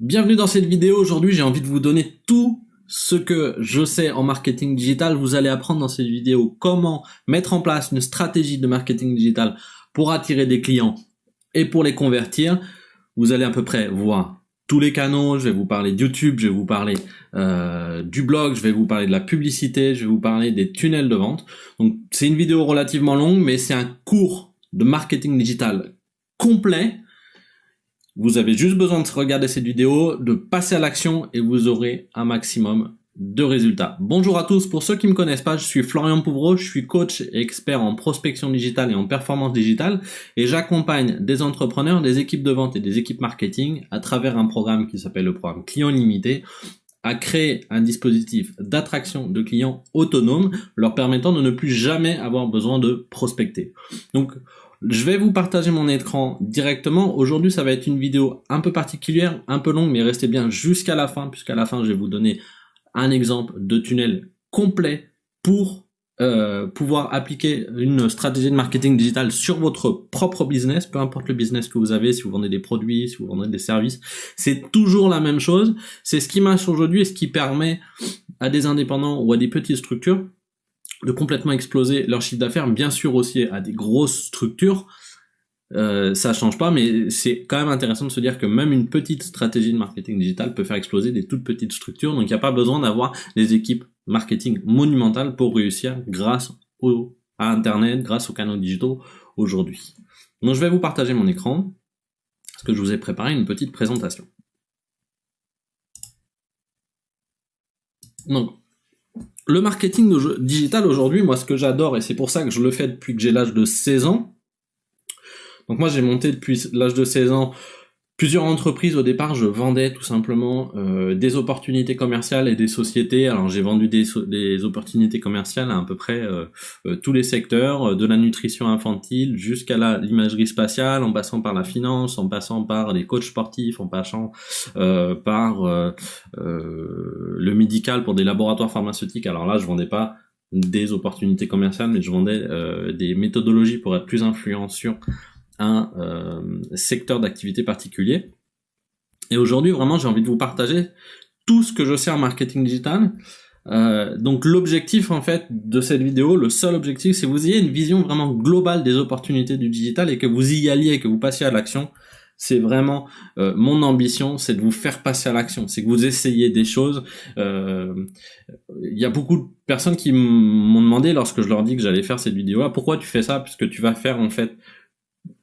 Bienvenue dans cette vidéo, aujourd'hui j'ai envie de vous donner tout ce que je sais en marketing digital. Vous allez apprendre dans cette vidéo comment mettre en place une stratégie de marketing digital pour attirer des clients et pour les convertir. Vous allez à peu près voir tous les canaux, je vais vous parler de YouTube, je vais vous parler euh, du blog, je vais vous parler de la publicité, je vais vous parler des tunnels de vente. Donc c'est une vidéo relativement longue, mais c'est un cours de marketing digital complet vous avez juste besoin de regarder cette vidéo, de passer à l'action et vous aurez un maximum de résultats. Bonjour à tous, pour ceux qui ne me connaissent pas, je suis Florian Pouvreau, je suis coach et expert en prospection digitale et en performance digitale et j'accompagne des entrepreneurs, des équipes de vente et des équipes marketing à travers un programme qui s'appelle le programme Client Limité à créer un dispositif d'attraction de clients autonomes leur permettant de ne plus jamais avoir besoin de prospecter. Donc je vais vous partager mon écran directement. Aujourd'hui, ça va être une vidéo un peu particulière, un peu longue, mais restez bien jusqu'à la fin, puisqu'à la fin, je vais vous donner un exemple de tunnel complet pour euh, pouvoir appliquer une stratégie de marketing digital sur votre propre business, peu importe le business que vous avez, si vous vendez des produits, si vous vendez des services, c'est toujours la même chose. C'est ce qui marche aujourd'hui et ce qui permet à des indépendants ou à des petites structures de complètement exploser leur chiffre d'affaires, bien sûr aussi à des grosses structures, euh, ça change pas, mais c'est quand même intéressant de se dire que même une petite stratégie de marketing digital peut faire exploser des toutes petites structures, donc il n'y a pas besoin d'avoir des équipes marketing monumentales pour réussir grâce au, à Internet, grâce aux canaux digitaux aujourd'hui. Donc je vais vous partager mon écran, parce que je vous ai préparé une petite présentation. Donc, le marketing digital aujourd'hui, moi ce que j'adore, et c'est pour ça que je le fais depuis que j'ai l'âge de 16 ans, donc moi j'ai monté depuis l'âge de 16 ans plusieurs entreprises au départ, je vendais tout simplement euh, des opportunités commerciales et des sociétés. Alors j'ai vendu des, des, opportunités commerciales à à peu près euh, euh, tous les secteurs, de la nutrition infantile jusqu'à l'imagerie spatiale, en passant par la finance, en passant par les coachs sportifs, en passant par le médical pour des laboratoires pharmaceutiques. Alors là, je vendais pas des opportunités commerciales, mais je vendais des méthodologies pour être plus influent sur un euh, secteur d'activité particulier. Et aujourd'hui, vraiment, j'ai envie de vous partager tout ce que je sais en marketing digital. Euh, donc l'objectif en fait de cette vidéo, le seul objectif, c'est que vous ayez une vision vraiment globale des opportunités du digital et que vous y alliez, que vous passiez à l'action. C'est vraiment euh, mon ambition, c'est de vous faire passer à l'action, c'est que vous essayez des choses. Il y a beaucoup de personnes qui m'ont demandé lorsque je leur dis que j'allais faire cette vidéo, ah, pourquoi tu fais ça? Puisque tu vas faire en fait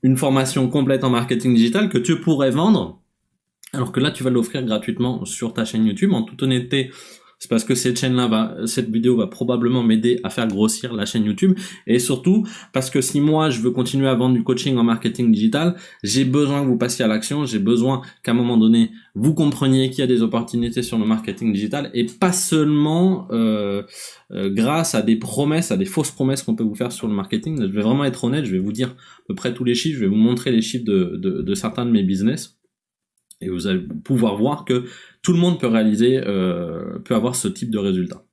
une formation complète en marketing digital que tu pourrais vendre, alors que là tu vas l'offrir gratuitement sur ta chaîne YouTube. En toute honnêteté, c'est parce que cette chaîne-là va, cette vidéo va probablement m'aider à faire grossir la chaîne YouTube. Et surtout parce que si moi je veux continuer à vendre du coaching en marketing digital, j'ai besoin que vous passiez à l'action, j'ai besoin qu'à un moment donné vous compreniez qu'il y a des opportunités sur le marketing digital. Et pas seulement euh, euh, grâce à des promesses, à des fausses promesses qu'on peut vous faire sur le marketing. Je vais vraiment être honnête, je vais vous dire à peu près tous les chiffres, je vais vous montrer les chiffres de, de, de certains de mes business. Et vous allez pouvoir voir que tout le monde peut réaliser, euh, peut avoir ce type de résultat.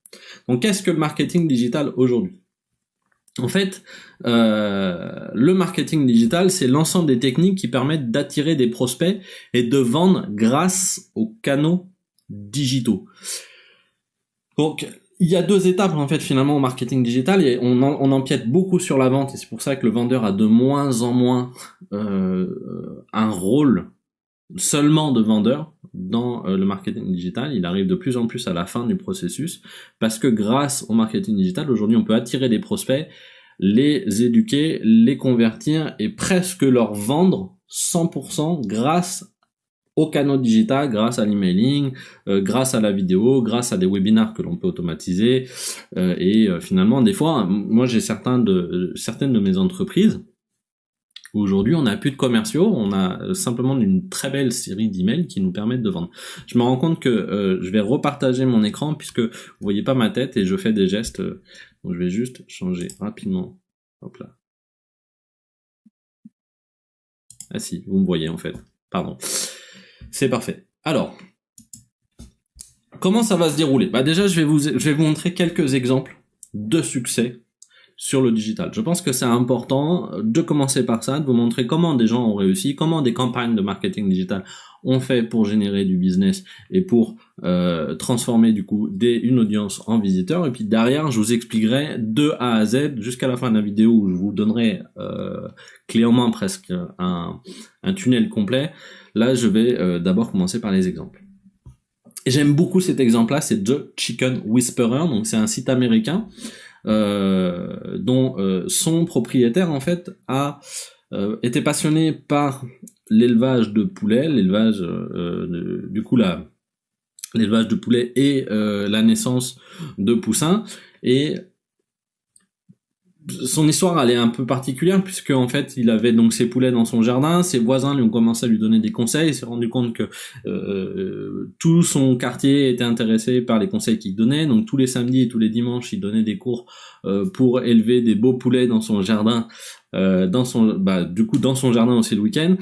Donc qu'est-ce que le marketing digital aujourd'hui? En fait, euh, le marketing digital, c'est l'ensemble des techniques qui permettent d'attirer des prospects et de vendre grâce aux canaux digitaux. Donc il y a deux étapes en fait finalement au marketing digital on empiète beaucoup sur la vente et c'est pour ça que le vendeur a de moins en moins euh, un rôle seulement de vendeur dans euh, le marketing digital, il arrive de plus en plus à la fin du processus parce que grâce au marketing digital, aujourd'hui on peut attirer des prospects, les éduquer, les convertir et presque leur vendre 100% grâce au canaux digital, grâce à l'emailing, euh, grâce à la vidéo, grâce à des webinars que l'on peut automatiser. Euh, et finalement des fois, moi j'ai certains certaines de mes entreprises Aujourd'hui, on n'a plus de commerciaux, on a euh, simplement une très belle série d'emails qui nous permettent de vendre. Je me rends compte que euh, je vais repartager mon écran puisque vous voyez pas ma tête et je fais des gestes. Euh, donc je vais juste changer rapidement. Hop là. Ah si, vous me voyez en fait. Pardon. C'est parfait. Alors, comment ça va se dérouler? Bah déjà, je vais vous, je vais vous montrer quelques exemples de succès sur le digital. Je pense que c'est important de commencer par ça, de vous montrer comment des gens ont réussi, comment des campagnes de marketing digital ont fait pour générer du business et pour euh, transformer du coup une audience en visiteurs. Et puis derrière, je vous expliquerai de A à Z jusqu'à la fin de la vidéo où je vous donnerai euh, clé en main presque un, un tunnel complet. Là, je vais euh, d'abord commencer par les exemples. J'aime beaucoup cet exemple-là, c'est The Chicken Whisperer, donc c'est un site américain dont euh, son propriétaire en fait a euh, été passionné par l'élevage de poulets, l'élevage du coup la l'élevage de poulets et la naissance de poussins. Et son histoire elle est un peu particulière puisque en fait il avait donc ses poulets dans son jardin, ses voisins lui ont commencé à lui donner des conseils, il s'est rendu compte que euh, tout son quartier était intéressé par les conseils qu'il donnait, donc tous les samedis et tous les dimanches il donnait des cours euh, pour élever des beaux poulets dans son jardin, euh, dans son bah, du coup dans son jardin aussi le week-end.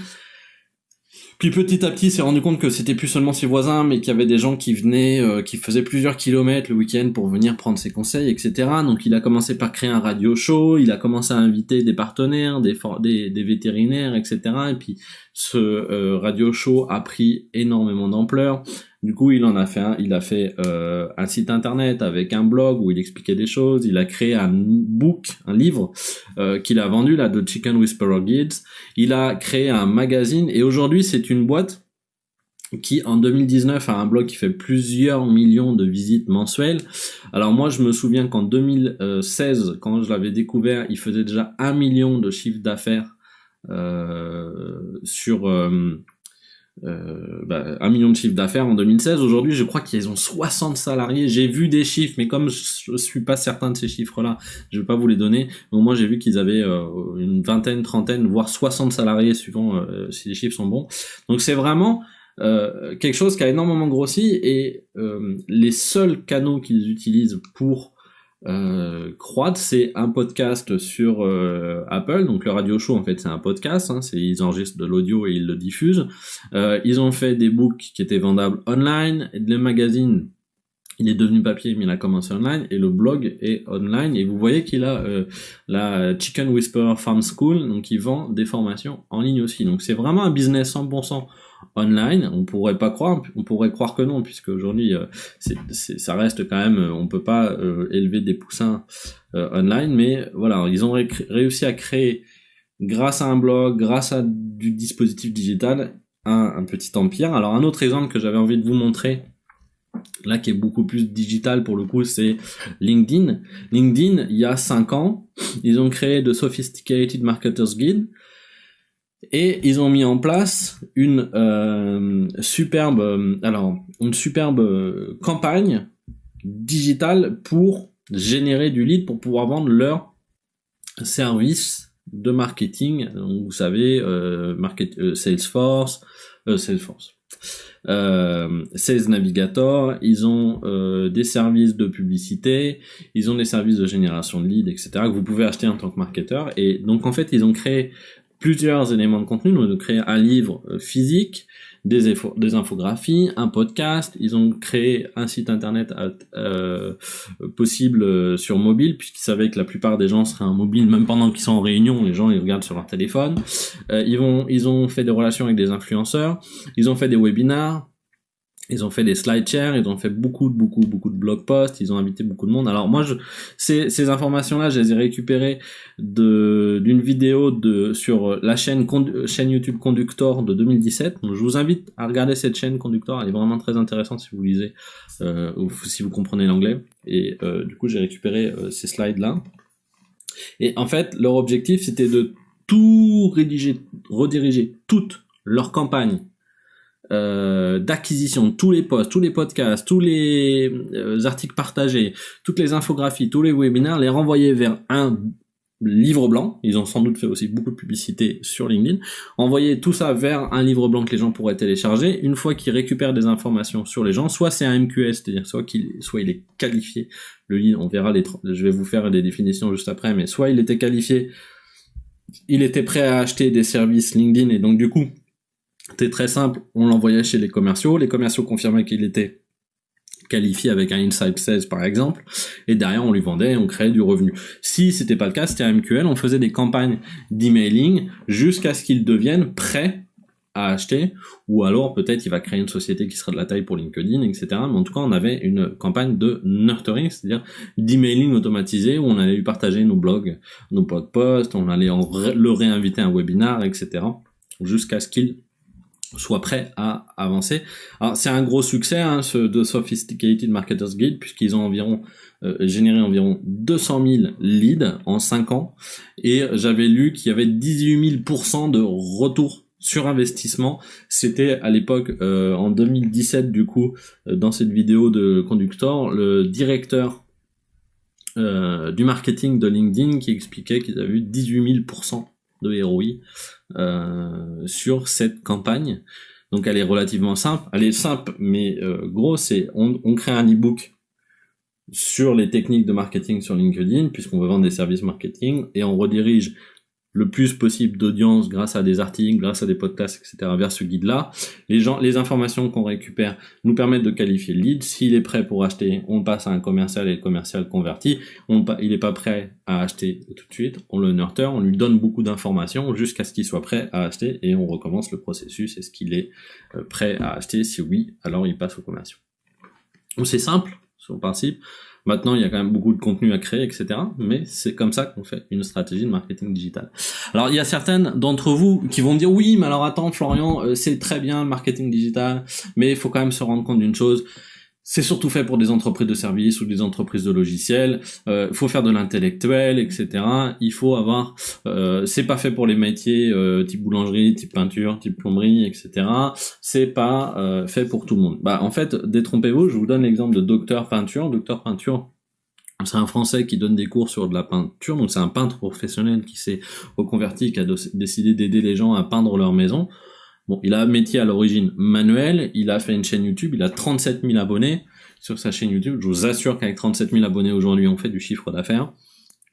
Puis petit à petit, s'est rendu compte que c'était plus seulement ses voisins, mais qu'il y avait des gens qui venaient, euh, qui faisaient plusieurs kilomètres le week-end pour venir prendre ses conseils, etc. Donc il a commencé par créer un radio show, il a commencé à inviter des partenaires, des vétérinaires, etc. Et puis ce euh, radio show a pris énormément d'ampleur. Du coup, il en a fait un, il a fait euh, un site internet avec un blog où il expliquait des choses. Il a créé un book, un livre euh, qu'il a vendu là de Chicken Whisperer Guides. Il a créé un magazine et aujourd'hui c'est une boîte qui en 2019 a un blog qui fait plusieurs millions de visites mensuelles. Alors moi je me souviens qu'en 2016 quand je l'avais découvert il faisait déjà un million de chiffre d'affaires euh, sur euh, euh, bah, un million de chiffre d'affaires en 2016. Aujourd'hui, je crois qu'ils ont 60 salariés. J'ai vu des chiffres, mais comme je, suis pas certain de ces chiffres-là, je vais pas vous les donner. Mais moi, j'ai vu qu'ils avaient euh, une vingtaine, trentaine, voire 60 salariés, suivant euh, si les chiffres sont bons. Donc c'est vraiment euh, quelque chose qui a énormément grossi et les seuls canaux qu'ils utilisent pour euh, c'est un podcast sur euh, Apple, donc le radio show en fait c'est un podcast, hein, ils enregistrent de l'audio et ils le diffusent. Euh, ils ont fait des books qui étaient vendables online, et le magazine il est devenu papier mais il a commencé online et le blog est online et vous voyez qu'il a euh, la Chicken Whisperer Farm School donc il vend des formations en ligne aussi donc c'est vraiment un business 100% online. On pourrait pas croire, on pourrait croire que non, puisque aujourd'hui, euh, ça reste quand même, on peut pas euh, élever des poussins euh, online, mais voilà, ils ont réussi à créer, grâce à un blog, grâce à du dispositif digital, un petit empire. Alors un autre exemple que j'avais envie de vous montrer, là qui est beaucoup plus digital pour le coup, c'est LinkedIn. LinkedIn, il y a 5 ans, ils ont créé de Sophisticated Marketers Guide, et ils ont mis en place une euh, superbe, euh, alors une superbe euh, campagne digitale pour générer du lead pour pouvoir vendre leur service de marketing. Donc, vous savez, euh, market, Salesforce, Salesforce. Sales Navigator, ils ont des services de publicité, ils ont des services de génération de leads, etc. que vous pouvez acheter en tant que marketeur. Et donc en fait, ils ont créé plusieurs éléments de contenu, donc de créer un livre euh, physique, des, des infographies, un podcast. Ils ont créé un site internet euh, possible euh, sur mobile, puisqu'ils savaient que la plupart des gens seraient en mobile, même pendant qu'ils sont en réunion, les gens ils regardent sur leur téléphone. ils vont, ils ont fait des relations avec des influenceurs. Ils ont fait des webinars. Ils ont fait des slide shares, ils ont fait beaucoup, beaucoup, beaucoup de blog posts, ils ont invité beaucoup de monde. Alors moi, je, ces, ces informations-là, je les ai récupérées d'une vidéo de sur la chaîne chaîne YouTube Conductor de 2017. Donc je vous invite à regarder cette chaîne Conductor, elle est vraiment très intéressante si vous lisez euh, ou si vous comprenez l'anglais. Et euh, du coup, j'ai récupéré euh, ces slides-là. Et en fait, leur objectif, c'était de tout rédiger, rediriger toute leur campagne euh, d'acquisition tous les posts, tous les podcasts, tous les euh, articles partagés, toutes les infographies, tous les webinaires, les renvoyer vers un livre blanc. Ils ont sans doute fait aussi beaucoup de publicité sur LinkedIn. Envoyer tout ça vers un livre blanc que les gens pourraient télécharger. Une fois qu'ils récupèrent des informations sur les gens, soit c'est un MQS, c'est-à-dire soit qu'il soit il est qualifié. Le lead, on verra les, je vais vous faire des définitions juste après, mais soit il était qualifié, il était prêt à acheter des services LinkedIn et donc du coup c'était très simple, on l'envoyait chez les commerciaux, les commerciaux confirmaient qu'il était qualifié avec un inside sales par exemple, et derrière on lui vendait et on créait du revenu. Si c'était pas le cas, c'était un MQL, on faisait des campagnes d'emailing jusqu'à ce qu'il devienne prêt à acheter, ou alors peut-être il va créer une société qui sera de la taille pour LinkedIn, etc. Mais en tout cas, on avait une campagne de nurturing, c'est-à-dire d'emailing automatisé, où on allait lui partager nos blogs, nos blog posts, on allait le réinviter à un webinar, etc. jusqu'à ce qu'il soit prêt à avancer. Alors c'est un gros succès hein, ce de Sophisticated Marketers Guide puisqu'ils ont environ euh, généré environ 200 000 leads en 5 ans et j'avais lu qu'il y avait 18 000% de retour sur investissement. C'était à l'époque, euh, en 2017 du coup, euh, dans cette vidéo de Conductor, le directeur du marketing de LinkedIn qui expliquait qu'ils avaient eu 18 000% de ROI sur cette campagne. Donc elle est relativement simple. Elle est simple, mais gros, c'est on, on crée un e-book sur les techniques de marketing sur LinkedIn, puisqu'on veut vendre des services marketing, et on redirige le plus possible d'audience grâce à des articles, grâce à des podcasts, etc. vers ce guide-là. Les gens, les informations qu'on récupère nous permettent de qualifier le lead. S'il est prêt pour acheter, on passe à un commercial et le commercial converti. On, il n'est pas prêt à acheter tout de suite. On le nurture, on lui donne beaucoup d'informations jusqu'à ce qu'il soit prêt à acheter et on recommence le processus. Est-ce qu'il est euh, prêt à acheter? Si oui, alors il passe au commercial. C'est simple, sur le principe. Maintenant, il y a quand même beaucoup de contenu à créer, etc. Mais c'est comme ça qu'on fait une stratégie de marketing digital. Alors, il y a certaines d'entre vous qui vont dire oui, mais alors attends, Florian, euh, c'est très bien le marketing digital, mais il faut quand même se rendre compte d'une chose, c'est surtout fait pour des entreprises de services ou des entreprises de logiciels. Il euh, faut faire de l'intellectuel, etc. Il faut avoir. Euh, c'est pas fait pour les métiers euh, type boulangerie, type peinture, type plomberie, etc. C'est pas euh, fait pour tout le monde. Bah en fait, détrompez-vous. Je vous donne l'exemple de docteur peinture. Docteur peinture. C'est un Français qui donne des cours sur de la peinture, donc c'est un peintre professionnel qui s'est reconverti, qui a décidé d'aider les gens à peindre leur maison. Bon, il a un métier à l'origine manuel, il a fait une chaîne YouTube, il a 37 000 abonnés sur sa chaîne YouTube. Je vous assure qu'avec 37 000 abonnés aujourd'hui, on fait du chiffre d'affaires.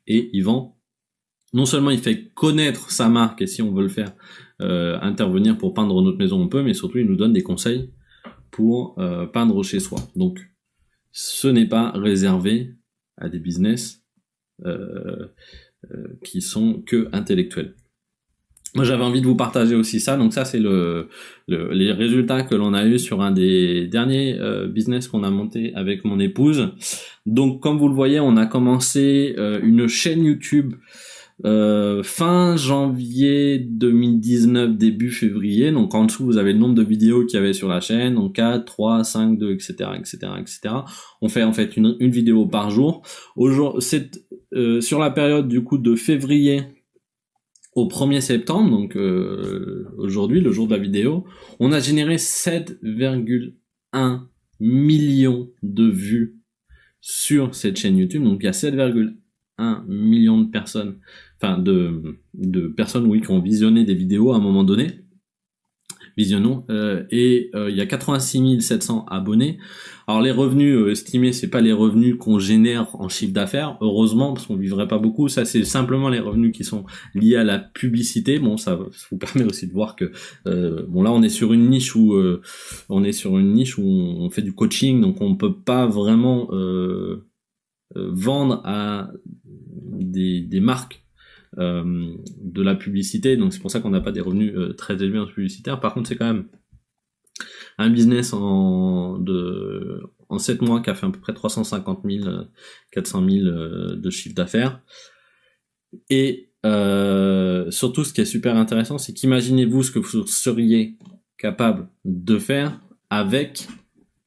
Et il vend, non seulement il fait connaître sa marque, et si on veut le faire euh, intervenir pour peindre notre maison, on peut, mais surtout il nous donne des conseils pour euh, peindre chez soi. Donc, ce n'est pas réservé à des business euh, qui sont que intellectuels. Moi, j'avais envie de vous partager aussi ça. Donc ça, c'est le, les résultats que l'on a eu sur un des derniers euh, business qu'on a monté avec mon épouse. Donc, comme vous le voyez, on a commencé euh, une chaîne YouTube euh, fin janvier 2019, début février. Donc en dessous, vous avez le nombre de vidéos qu'il y avait sur la chaîne. Donc 4, 3, 5, 2, etc., etc., etc. On fait en fait une, une vidéo par jour. Aujourd'hui, sur la période du coup de février au 1er septembre, donc euh, aujourd'hui, le jour de la vidéo, on a généré 7,1 millions de vues sur cette chaîne YouTube. Donc il y a 7,1 millions de personnes, enfin de, de personnes oui, qui ont visionné des vidéos à un moment donné visionnons. Euh, et euh, il y a 86 700 abonnés. Alors les revenus euh, estimés, c'est pas les revenus qu'on génère en chiffre d'affaires, heureusement, parce qu'on vivrait pas beaucoup. Ça, c'est simplement les revenus qui sont liés à la publicité. Bon, ça, vous permet aussi de voir que bon là, on est sur une niche où on est sur une niche où on fait du coaching, donc on peut pas vraiment vendre à des, des marques euh, de la publicité, donc c'est pour ça qu'on n'a pas des revenus euh, très élevés en publicitaire. Par contre, c'est quand même un business en, de, en 7 mois qui a fait à peu près 350 000, 400 000 de chiffre d'affaires. Et euh, surtout, ce qui est super intéressant, c'est qu'imaginez-vous ce que vous seriez capable de faire avec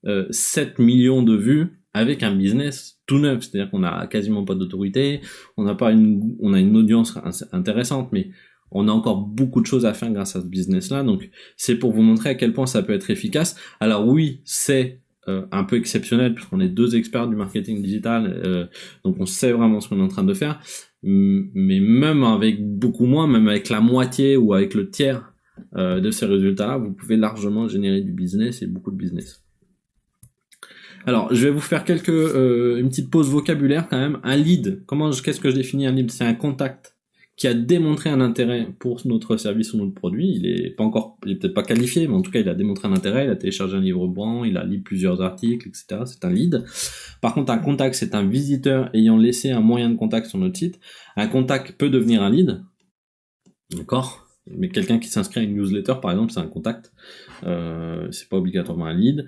euh, 7 millions de vues avec un business neuf, c'est-à-dire qu'on a quasiment pas d'autorité, on n'a pas une, on a une audience intéressante, mais on a encore beaucoup de choses à faire grâce à ce business-là. Donc, c'est pour vous montrer à quel point ça peut être efficace. Alors oui, c'est euh, un peu exceptionnel puisqu'on est deux experts du marketing digital, euh, donc on sait vraiment ce qu'on est en train de faire. Mais même avec beaucoup moins, même avec la moitié ou avec le tiers euh, de ces résultats-là, vous pouvez largement générer du business et beaucoup de business. Alors, je vais vous faire quelques euh, une petite pause vocabulaire quand même. Un lead, comment qu'est-ce que je définis un lead? C'est un contact qui a démontré un intérêt pour notre service ou notre produit. Il est pas encore, il est peut-être pas qualifié, mais en tout cas, il a démontré un intérêt. Il a téléchargé un livre blanc, il a lu plusieurs articles, etc. C'est un lead. Par contre, un contact, c'est un visiteur ayant laissé un moyen de contact sur notre site. Un contact peut devenir un lead. D'accord? Mais quelqu'un qui s'inscrit à une newsletter, par exemple, c'est un contact. Euh, c'est pas obligatoirement un lead.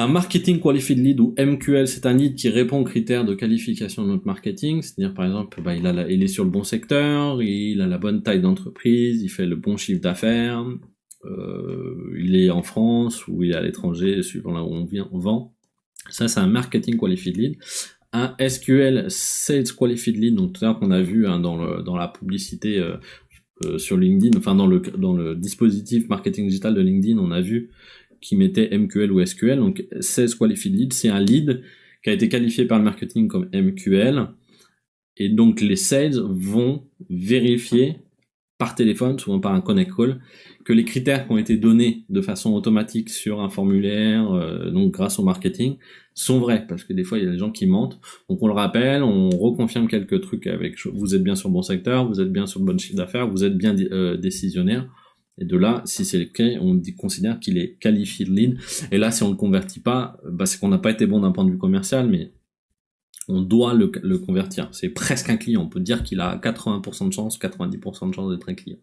Un marketing qualified lead ou MQL, c'est un lead qui répond aux critères de qualification de notre marketing. C'est-à-dire, par exemple, bah, il, a il est sur le bon secteur, il a la bonne taille d'entreprise, il fait le bon chiffre d'affaires, euh, il est en France ou il est à l'étranger, suivant là où on, vient, on vend. Ça, c'est un marketing qualified lead. Un SQL Sales Qualified Lead, donc tout à l'heure qu'on a vu hein, dans, le, dans la publicité euh, euh, sur LinkedIn, enfin dans le, dans le dispositif marketing digital de LinkedIn, on a vu qui mettait MQL ou SQL. Donc Sales Qualified Lead, c'est un lead qui a été qualifié par le marketing comme MQL. Et donc les sales vont vérifier par téléphone, souvent par un connect call, que les critères qui ont été donnés de façon automatique sur un formulaire, euh, donc grâce au marketing, sont vrais, parce que des fois il y a des gens qui mentent. Donc on le rappelle, on reconfirme quelques trucs avec vous êtes bien sur le bon secteur, vous êtes bien sur le bon chiffre d'affaires, vous êtes bien euh, décisionnaire. Et de là, si c'est le cas, on considère qu'il est qualifié de lead. Et là, si on ne le convertit pas, bah, c'est qu'on n'a pas été bon d'un point de vue commercial, mais on doit le, convertir. C'est presque un client. On peut dire qu'il a 80% de chance, 90% de chance d'être un client.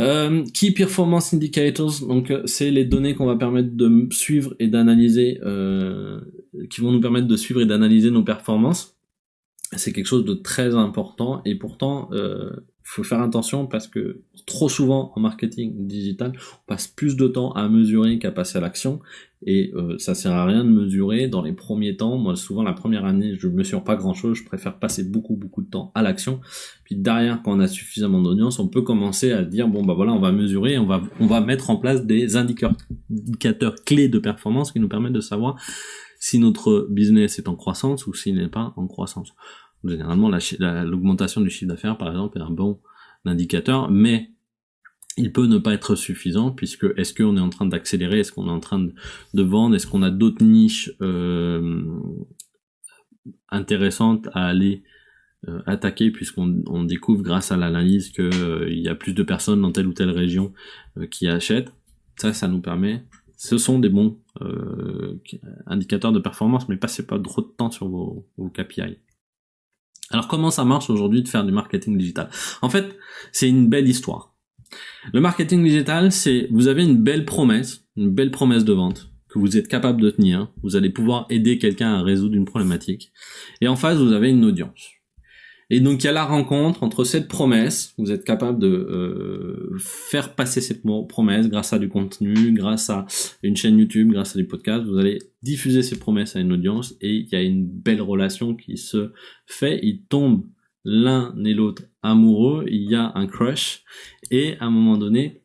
Euh, Key Performance Indicators, donc euh, c'est les données qu'on va permettre de suivre et d'analyser, euh, qui vont nous permettre de suivre et d'analyser nos performances. C'est quelque chose de très important et pourtant faut faire attention parce que trop souvent en marketing digital, on passe plus de temps à mesurer qu'à passer à l'action et euh, ça sert à rien de mesurer dans les premiers temps. Moi, souvent la première année, je mesure pas grand chose, je préfère passer beaucoup beaucoup de temps à l'action. Puis derrière, quand on a suffisamment d'audience, on peut commencer à dire bon bah voilà, on va mesurer, on va on va mettre en place des indicateurs, indicateurs clés de performance qui nous permettent de savoir si notre business est en croissance ou s'il n'est pas en croissance. Généralement, l'augmentation du chiffre d'affaires, par exemple, est un bon indicateur, mais il peut ne pas être suffisant puisque est-ce qu'on est en train d'accélérer, est-ce qu'on est en train de, vendre, est-ce qu'on a d'autres niches euh, intéressantes à aller euh, attaquer puisqu'on découvre grâce à l'analyse qu'il euh, y a plus de personnes dans telle ou telle région qui achètent. Ça, ça nous permet. Ce sont des bons indicateurs de performance, mais passez pas trop de temps sur vos KPI. Alors comment ça marche aujourd'hui de faire du marketing digital? En fait, c'est une belle histoire. Le marketing digital, c'est vous avez une belle promesse, une belle promesse de vente que vous êtes capable de tenir. Vous allez pouvoir aider quelqu'un à résoudre une problématique. Et en face, vous avez une audience. Et donc il y a la rencontre entre cette promesse, vous êtes capable de euh, faire passer cette promesse grâce à du contenu, grâce à une chaîne YouTube, grâce à du podcast, vous allez diffuser ces promesses à une audience et il y a une belle relation qui se fait, ils tombent l'un et l'autre amoureux, il y a un crush. Et à un moment donné,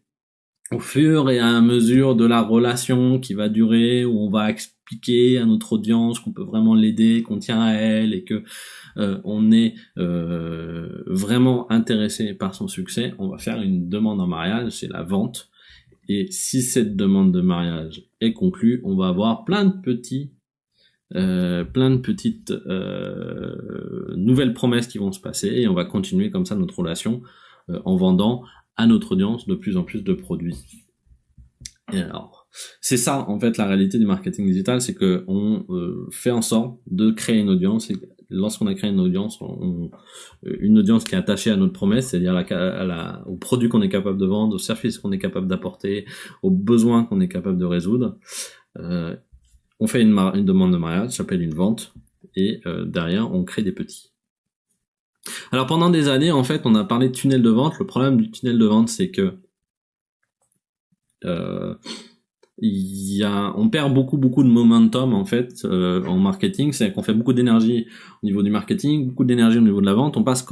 au fur et à mesure de la relation qui va durer, où on va à notre audience qu'on peut vraiment l'aider, qu'on tient à elle et que euh, on est euh, vraiment intéressé par son succès, on va faire une demande en mariage, c'est la vente. Et si cette demande de mariage est conclue, on va avoir plein de petits euh, plein de petites nouvelles promesses qui vont se passer et on va continuer comme ça notre relation en vendant à notre audience de plus en plus de produits. Et alors, c'est ça en fait la réalité du marketing digital, c'est que on fait en sorte de créer une audience lorsqu'on a créé une audience, une audience qui est attachée à notre promesse, c'est-à-dire au produit qu'on est capable de vendre, au service qu'on est capable d'apporter, aux besoins qu'on est capable de résoudre, euh, on fait une, demande de mariage, ça s'appelle une vente, et euh, derrière on crée des petits. Alors pendant des années, en fait, on a parlé de tunnel de vente. Le problème du tunnel de vente, c'est que euh, on perd beaucoup beaucoup de momentum en fait euh, en marketing, c'est qu'on fait beaucoup d'énergie au niveau du marketing, beaucoup d'énergie au niveau de la vente, on passe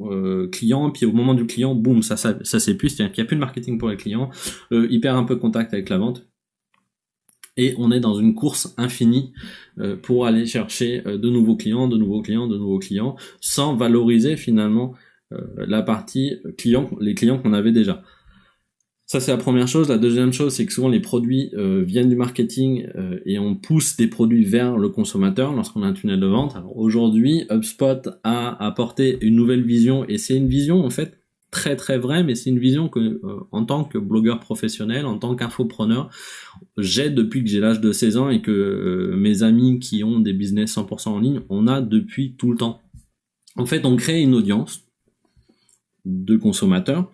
euh, client, puis au moment du client, boum, ça ça, ça s'épuise, c'est-à-dire qu'il n'y a plus de marketing pour les clients, euh, il perd un peu contact avec la vente, et on est dans une course infinie euh, pour aller chercher euh, de nouveaux clients, de nouveaux clients, de nouveaux clients, sans valoriser finalement la partie client, les clients qu'on avait déjà. Ça c'est la première chose. La deuxième chose, c'est que souvent les produits euh, viennent du marketing euh, et on pousse des produits vers le consommateur lorsqu'on a un tunnel de vente. Aujourd'hui, HubSpot a apporté une nouvelle vision et c'est une vision en fait très très vraie, mais c'est une vision que euh, en tant que blogueur professionnel, en tant qu'infopreneur, j'ai depuis que j'ai l'âge de 16 ans et que mes amis qui ont des business 100% en ligne, on a depuis tout le temps. En fait, on crée une audience de consommateurs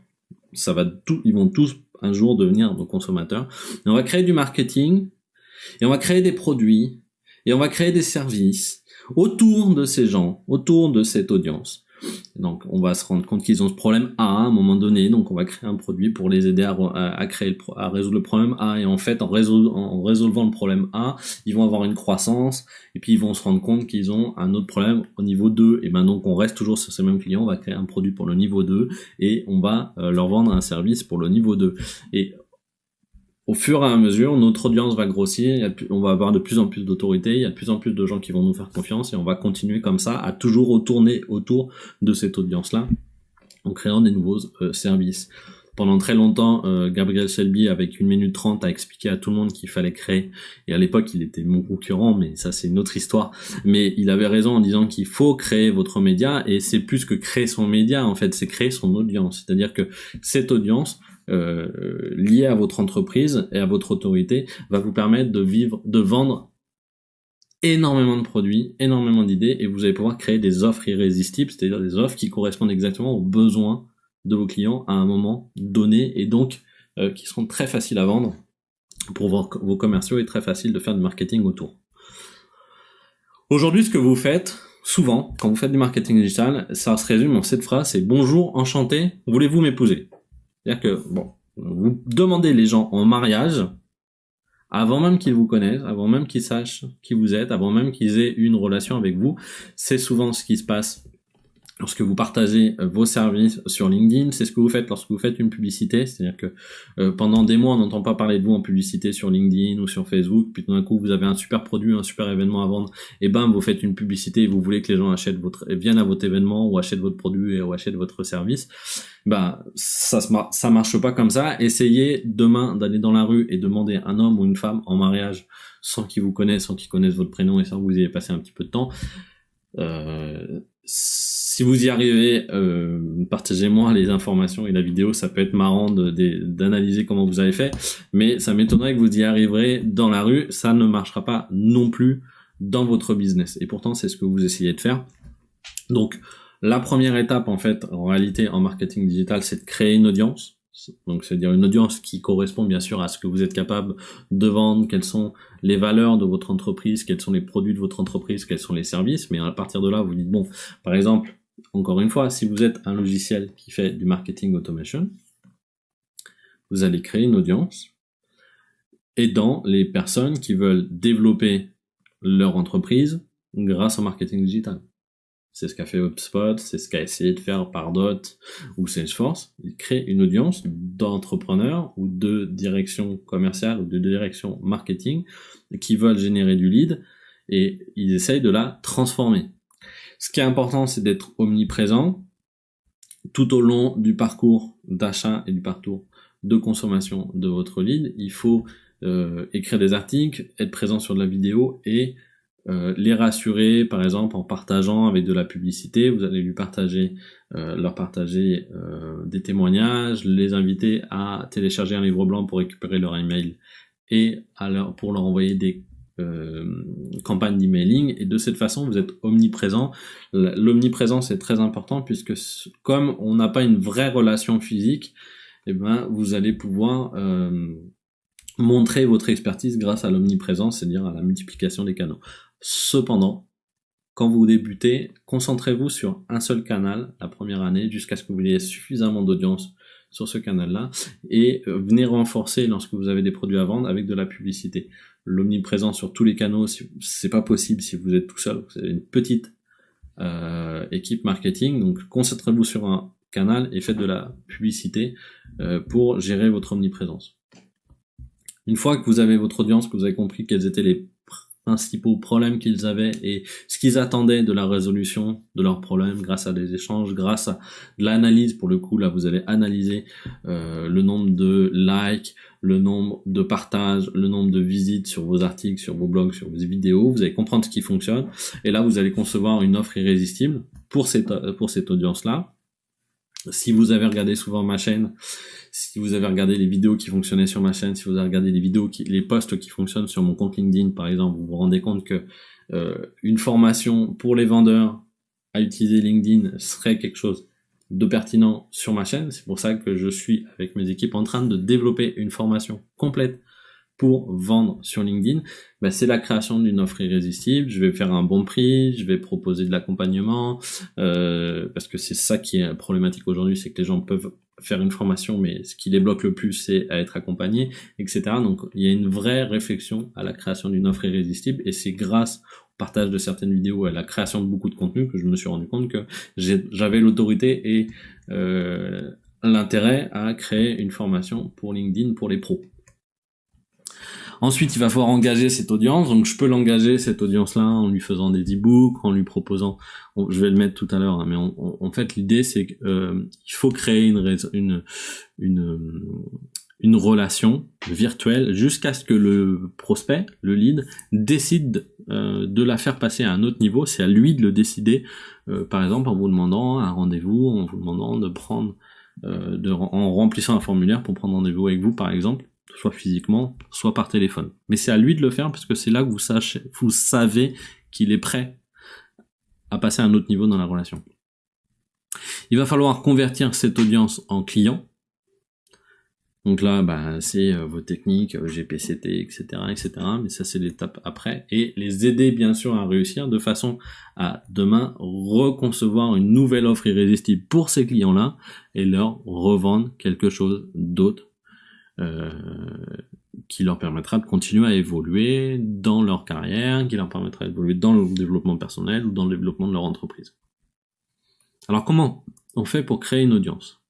ça va ils vont tous un jour devenir nos consommateurs. on va créer du marketing, et on va créer des produits, et on va créer des services autour de ces gens, autour de cette audience. Donc, on va se rendre compte qu'ils ont ce problème A à un moment donné. Donc, on va créer un produit pour les aider à, résoudre le problème A. Et en fait, en, résolvant le problème A, ils vont avoir une croissance. Et puis, ils vont se rendre compte qu'ils ont un autre problème au niveau 2. Et ben, donc, on reste toujours sur ces mêmes clients. On va créer un produit pour le niveau 2 et on va euh, leur vendre un service pour le niveau 2. Et au fur et à mesure, notre audience va grossir, on va avoir de plus en plus d'autorité, il y a de plus en plus de gens qui vont nous faire confiance et on va continuer comme ça à toujours retourner autour de cette audience-là en créant des nouveaux euh, services. Pendant très longtemps, euh, Gabriel Selby, avec une minute trente, a expliqué à tout le monde qu'il fallait créer. Et à l'époque, il était mon concurrent, mais ça, c'est une autre histoire. Mais il avait raison en disant qu'il faut créer votre média, et c'est plus que créer son média, en fait, c'est créer son audience. C'est-à-dire que cette audience, euh, lié à votre entreprise et à votre autorité va vous permettre de vivre, de vendre énormément de produits, énormément d'idées, et vous allez pouvoir créer des offres irrésistibles, c'est-à-dire des offres qui correspondent exactement aux besoins de vos clients à un moment donné, et donc euh, qui seront très faciles à vendre pour vos, commerciaux et très facile de faire du marketing autour. Aujourd'hui, ce que vous faites, souvent, quand vous faites du marketing digital, ça se résume en cette phrase, c'est bonjour, enchanté, voulez-vous m'épouser? C'est-à-dire que, bon, vous demandez les gens en mariage, avant même qu'ils vous connaissent, avant même qu'ils sachent qui vous êtes, avant même qu'ils aient une relation avec vous. C'est souvent ce qui se passe lorsque vous partagez euh, vos services sur LinkedIn, c'est ce que vous faites lorsque vous faites une publicité, c'est-à-dire que euh, pendant des mois on n'entend pas parler de vous en publicité sur LinkedIn ou sur Facebook, puis tout d'un coup vous avez un super produit, un super événement à vendre, et ben vous faites une publicité et vous voulez que les gens achètent votre, viennent à votre événement ou achètent votre produit ou achètent votre service, ben ça ça marche pas comme ça. Essayez demain d'aller dans la rue et demander un homme ou une femme en mariage sans qu'ils vous connaissent, sans qu'ils connaissent votre prénom et sans que vous ayez passé un petit peu de temps. Euh, si vous y arrivez, euh, partagez-moi les informations et la vidéo, ça peut être marrant d'analyser comment vous avez fait, mais ça m'étonnerait que vous y arriverez dans la rue, ça ne marchera pas non plus dans votre business. Et pourtant, c'est ce que vous essayez de faire. Donc, la première étape, en fait, en réalité, en marketing digital, c'est de créer une audience. Donc, c'est-à-dire une audience qui correspond bien sûr à ce que vous êtes capable de vendre, quelles sont les valeurs de votre entreprise, quels sont les produits de votre entreprise, quels sont les services. Mais à partir de là, vous dites, bon, par exemple, encore une fois, si vous êtes un logiciel qui fait du marketing automation, vous allez créer une audience aidant les personnes qui veulent développer leur entreprise grâce au marketing digital. C'est ce qu'a fait HubSpot, c'est ce qu'a essayé de faire Pardot ou Salesforce. Ils créent une audience d'entrepreneurs ou de direction commerciale ou de direction marketing qui veulent générer du lead et ils essayent de la transformer. Ce qui est important, c'est d'être omniprésent tout au long du parcours d'achat et du parcours de consommation de votre lead. Il faut euh, écrire des articles, être présent sur de la vidéo et euh, les rassurer, par exemple, en partageant avec de la publicité. Vous allez euh, leur partager des témoignages, les inviter à télécharger un livre blanc pour récupérer leur email et pour leur envoyer des euh, campagne d'emailing et de cette façon vous êtes omniprésent. L'omniprésence est très important puisque comme on n'a pas une vraie relation physique, eh ben vous allez pouvoir euh, montrer votre expertise grâce à l'omniprésence, c'est-à-dire à la multiplication des canaux. Cependant, quand vous débutez, concentrez-vous sur un seul canal la première année jusqu'à ce que vous ayez suffisamment d'audience sur ce canal-là et euh, venez renforcer lorsque vous avez des produits à vendre avec de la publicité. L'omniprésence sur tous les canaux, c'est pas possible si vous êtes tout seul. Vous avez une petite euh, équipe marketing, donc concentrez-vous sur un canal et faites de la publicité euh, pour gérer votre omniprésence. Une fois que vous avez votre audience, que vous avez compris quels étaient les principaux problèmes qu'ils avaient et ce qu'ils attendaient de la résolution de leurs problèmes grâce à des échanges, grâce à de l'analyse. Pour le coup, là, vous allez analyser euh, le nombre de likes, le nombre de partages, le nombre de visites sur vos articles, sur vos blogs, sur vos vidéos. Vous allez comprendre ce qui fonctionne. Et là, vous allez concevoir une offre irrésistible pour cette, pour cette audience-là. Si vous avez regardé souvent ma chaîne, si vous avez regardé les vidéos qui fonctionnaient sur ma chaîne, si vous avez regardé les vidéos, qui, les posts qui fonctionnent sur mon compte LinkedIn, par exemple, vous vous rendez compte que euh, une formation pour les vendeurs à utiliser LinkedIn serait quelque chose de pertinent sur ma chaîne. C'est pour ça que je suis avec mes équipes en train de développer une formation complète pour vendre sur LinkedIn, ben c'est la création d'une offre irrésistible. Je vais faire un bon prix, je vais proposer de l'accompagnement, euh, parce que c'est ça qui est problématique aujourd'hui, c'est que les gens peuvent faire une formation, mais ce qui les bloque le plus, c'est à être accompagné, etc. Donc il y a une vraie réflexion à la création d'une offre irrésistible, et c'est grâce au partage de certaines vidéos et à la création de beaucoup de contenu que je me suis rendu compte que j'avais l'autorité et euh, l'intérêt à créer une formation pour LinkedIn pour les pros. Ensuite, il va falloir engager cette audience. Donc, je peux l'engager cette audience-là en lui faisant des e-books, en lui proposant. je vais le mettre tout à l'heure, hein, mais en fait, l'idée c'est qu'il euh, faut créer une, une une une relation virtuelle jusqu'à ce que le prospect, le lead, décide euh, de la faire passer à un autre niveau. C'est à lui de le décider, euh, par exemple en vous demandant un rendez-vous, en vous demandant de prendre, de, en remplissant un formulaire pour prendre rendez-vous avec vous, par exemple soit physiquement, soit par téléphone. Mais c'est à lui de le faire parce que c'est là que vous, sachez, vous savez qu'il est prêt à passer à un autre niveau dans la relation. Il va falloir convertir cette audience en client. Donc là, bah, c'est euh, vos techniques, euh, GPCT, etc., etc. Mais ça, c'est l'étape après. Et les aider, bien sûr, à réussir de façon à demain reconcevoir une nouvelle offre irrésistible pour ces clients-là et leur revendre quelque chose d'autre euh, qui leur permettra de continuer à évoluer dans leur carrière, qui leur permettra d'évoluer dans le développement personnel ou dans le développement de leur entreprise. Alors comment on fait pour créer une audience?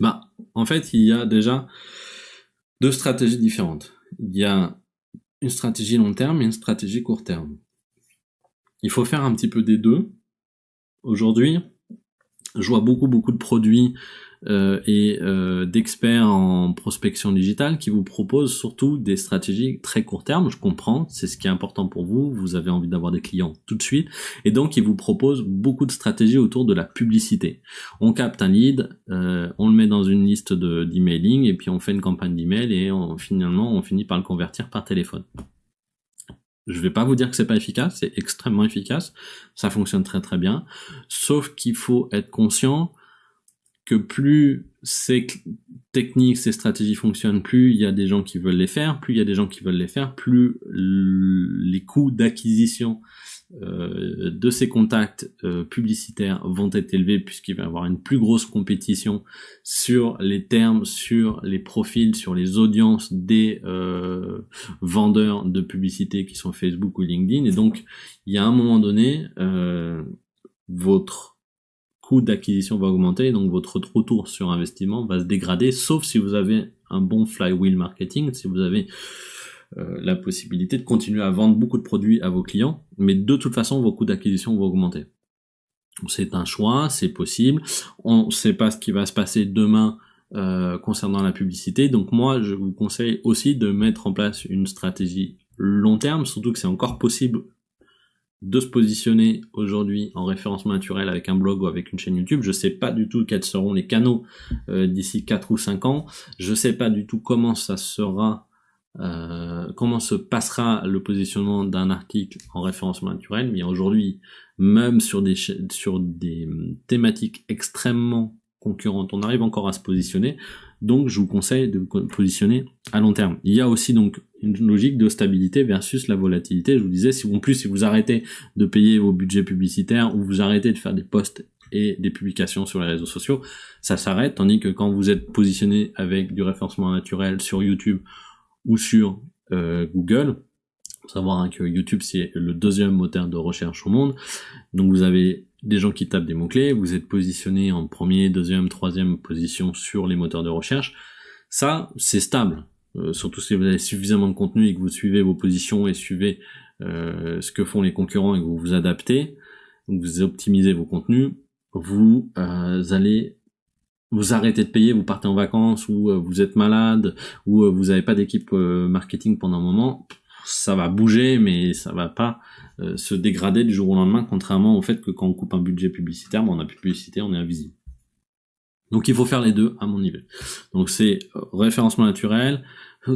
Bah, En fait, il y a déjà deux stratégies différentes. Il y a une stratégie long terme et une stratégie court terme. Il faut faire un petit peu des deux. Aujourd'hui, je vois beaucoup beaucoup de produits euh, et euh, d'experts en prospection digitale qui vous proposent surtout des stratégies très court terme. Je comprends, c'est ce qui est important pour vous. Vous avez envie d'avoir des clients tout de suite, et donc ils vous proposent beaucoup de stratégies autour de la publicité. On capte un lead, euh, on le met dans une liste d'emailing, et puis on fait une campagne d'email et on, finalement on finit par le convertir par téléphone. Je vais pas vous dire que c'est pas efficace, c'est extrêmement efficace, ça fonctionne très très bien, sauf qu'il faut être conscient que plus ces techniques, ces stratégies fonctionnent, plus il y a des gens qui veulent les faire, plus il y a des gens qui veulent les faire, plus les coûts d'acquisition euh, de ces contacts euh, publicitaires vont être élevés puisqu'il va y avoir une plus grosse compétition sur les termes, sur les profils, sur les audiences des euh, vendeurs de publicité qui sont Facebook ou LinkedIn. Et donc, il y a un moment donné, votre coût d'acquisition va augmenter, donc votre retour sur investissement va se dégrader, sauf si vous avez un bon flywheel marketing, si vous avez euh, la possibilité de continuer à vendre beaucoup de produits à vos clients, mais de toute façon, vos coûts d'acquisition vont augmenter. C'est un choix, c'est possible. On ne sait pas ce qui va se passer demain euh, concernant la publicité, donc moi, je vous conseille aussi de mettre en place une stratégie long terme, surtout que c'est encore possible de se positionner aujourd'hui en référencement naturel avec un blog ou avec une chaîne YouTube. Je sais pas du tout quels seront les canaux euh, d'ici 4 ou 5 ans. Je sais pas du tout comment ça sera, euh, comment se passera le positionnement d'un article en référencement naturel. Mais aujourd'hui, même sur des, sur des thématiques extrêmement concurrentes, on arrive encore à se positionner. Donc, je vous conseille de vous positionner à long terme. Il y a aussi donc une logique de stabilité versus la volatilité. Je vous disais, si en plus si vous arrêtez de payer vos budgets publicitaires ou vous arrêtez de faire des posts et des publications sur les réseaux sociaux, ça s'arrête. Tandis que quand vous êtes positionné avec du référencement naturel sur YouTube ou sur euh, Google, savoir hein, que YouTube c'est le deuxième moteur de recherche au monde. Donc vous avez des gens qui tapent des mots-clés, vous êtes positionné en premier, deuxième, troisième position sur les moteurs de recherche. Ça, c'est stable. surtout si vous avez suffisamment de contenu et que vous suivez vos positions et suivez ce que font les concurrents et que vous vous adaptez, vous optimisez vos contenus, vous allez vous arrêtez de payer, vous partez en vacances ou vous êtes malade ou vous n'avez pas d'équipe marketing pendant un moment, ça va bouger mais ça va pas se dégrader du jour au lendemain contrairement au fait que quand on coupe un budget publicitaire, on n'a plus de publicité, on est invisible. Donc il faut faire les deux à mon niveau. Donc c'est euh, référencement naturel,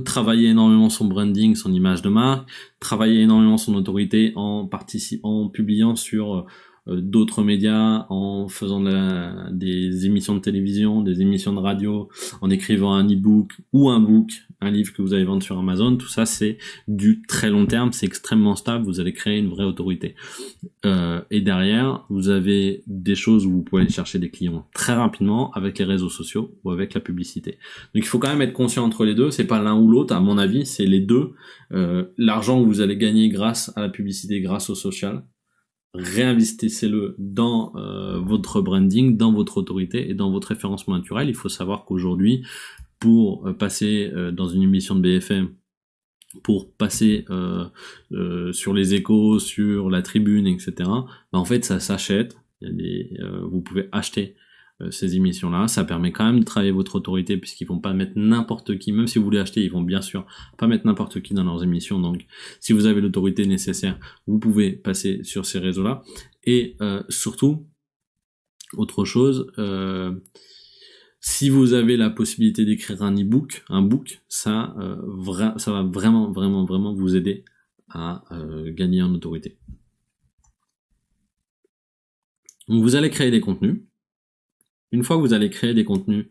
travailler énormément son branding, son image de marque, travailler énormément son autorité en participant, en publiant sur euh, euh, d'autres médias, en faisant des émissions de télévision, des émissions de radio, en écrivant un e-book ou un book, un livre que vous allez vendre sur Amazon, tout ça c'est du très long terme, c'est extrêmement stable, vous allez créer une vraie autorité. Euh, et derrière, vous avez des choses où vous pouvez chercher des clients très rapidement avec les réseaux sociaux ou avec la publicité. Donc il faut quand même être conscient entre les deux, c'est pas l'un ou l'autre, à mon avis, c'est les deux. Euh, L'argent que vous allez gagner grâce à la publicité, grâce au social, réinvestissez-le dans euh, votre branding, dans votre autorité et dans votre référencement naturel. Il faut savoir qu'aujourd'hui, pour euh, passer euh, dans une émission de BFM, pour passer sur les échos, sur la tribune, etc., bah, en fait, ça s'achète. vous pouvez acheter ces émissions-là. Ça permet quand même de travailler votre autorité puisqu'ils vont pas mettre n'importe qui, même si vous voulez acheter, ils vont bien sûr pas mettre n'importe qui dans leurs émissions. Donc, si vous avez l'autorité nécessaire, vous pouvez passer sur ces réseaux-là. Et euh, surtout, autre chose, euh, si vous avez la possibilité d'écrire un e-book, un book, ça, ça va vraiment, vraiment, vraiment vous aider à gagner en autorité. Donc, vous allez créer des contenus une fois que vous allez créer des contenus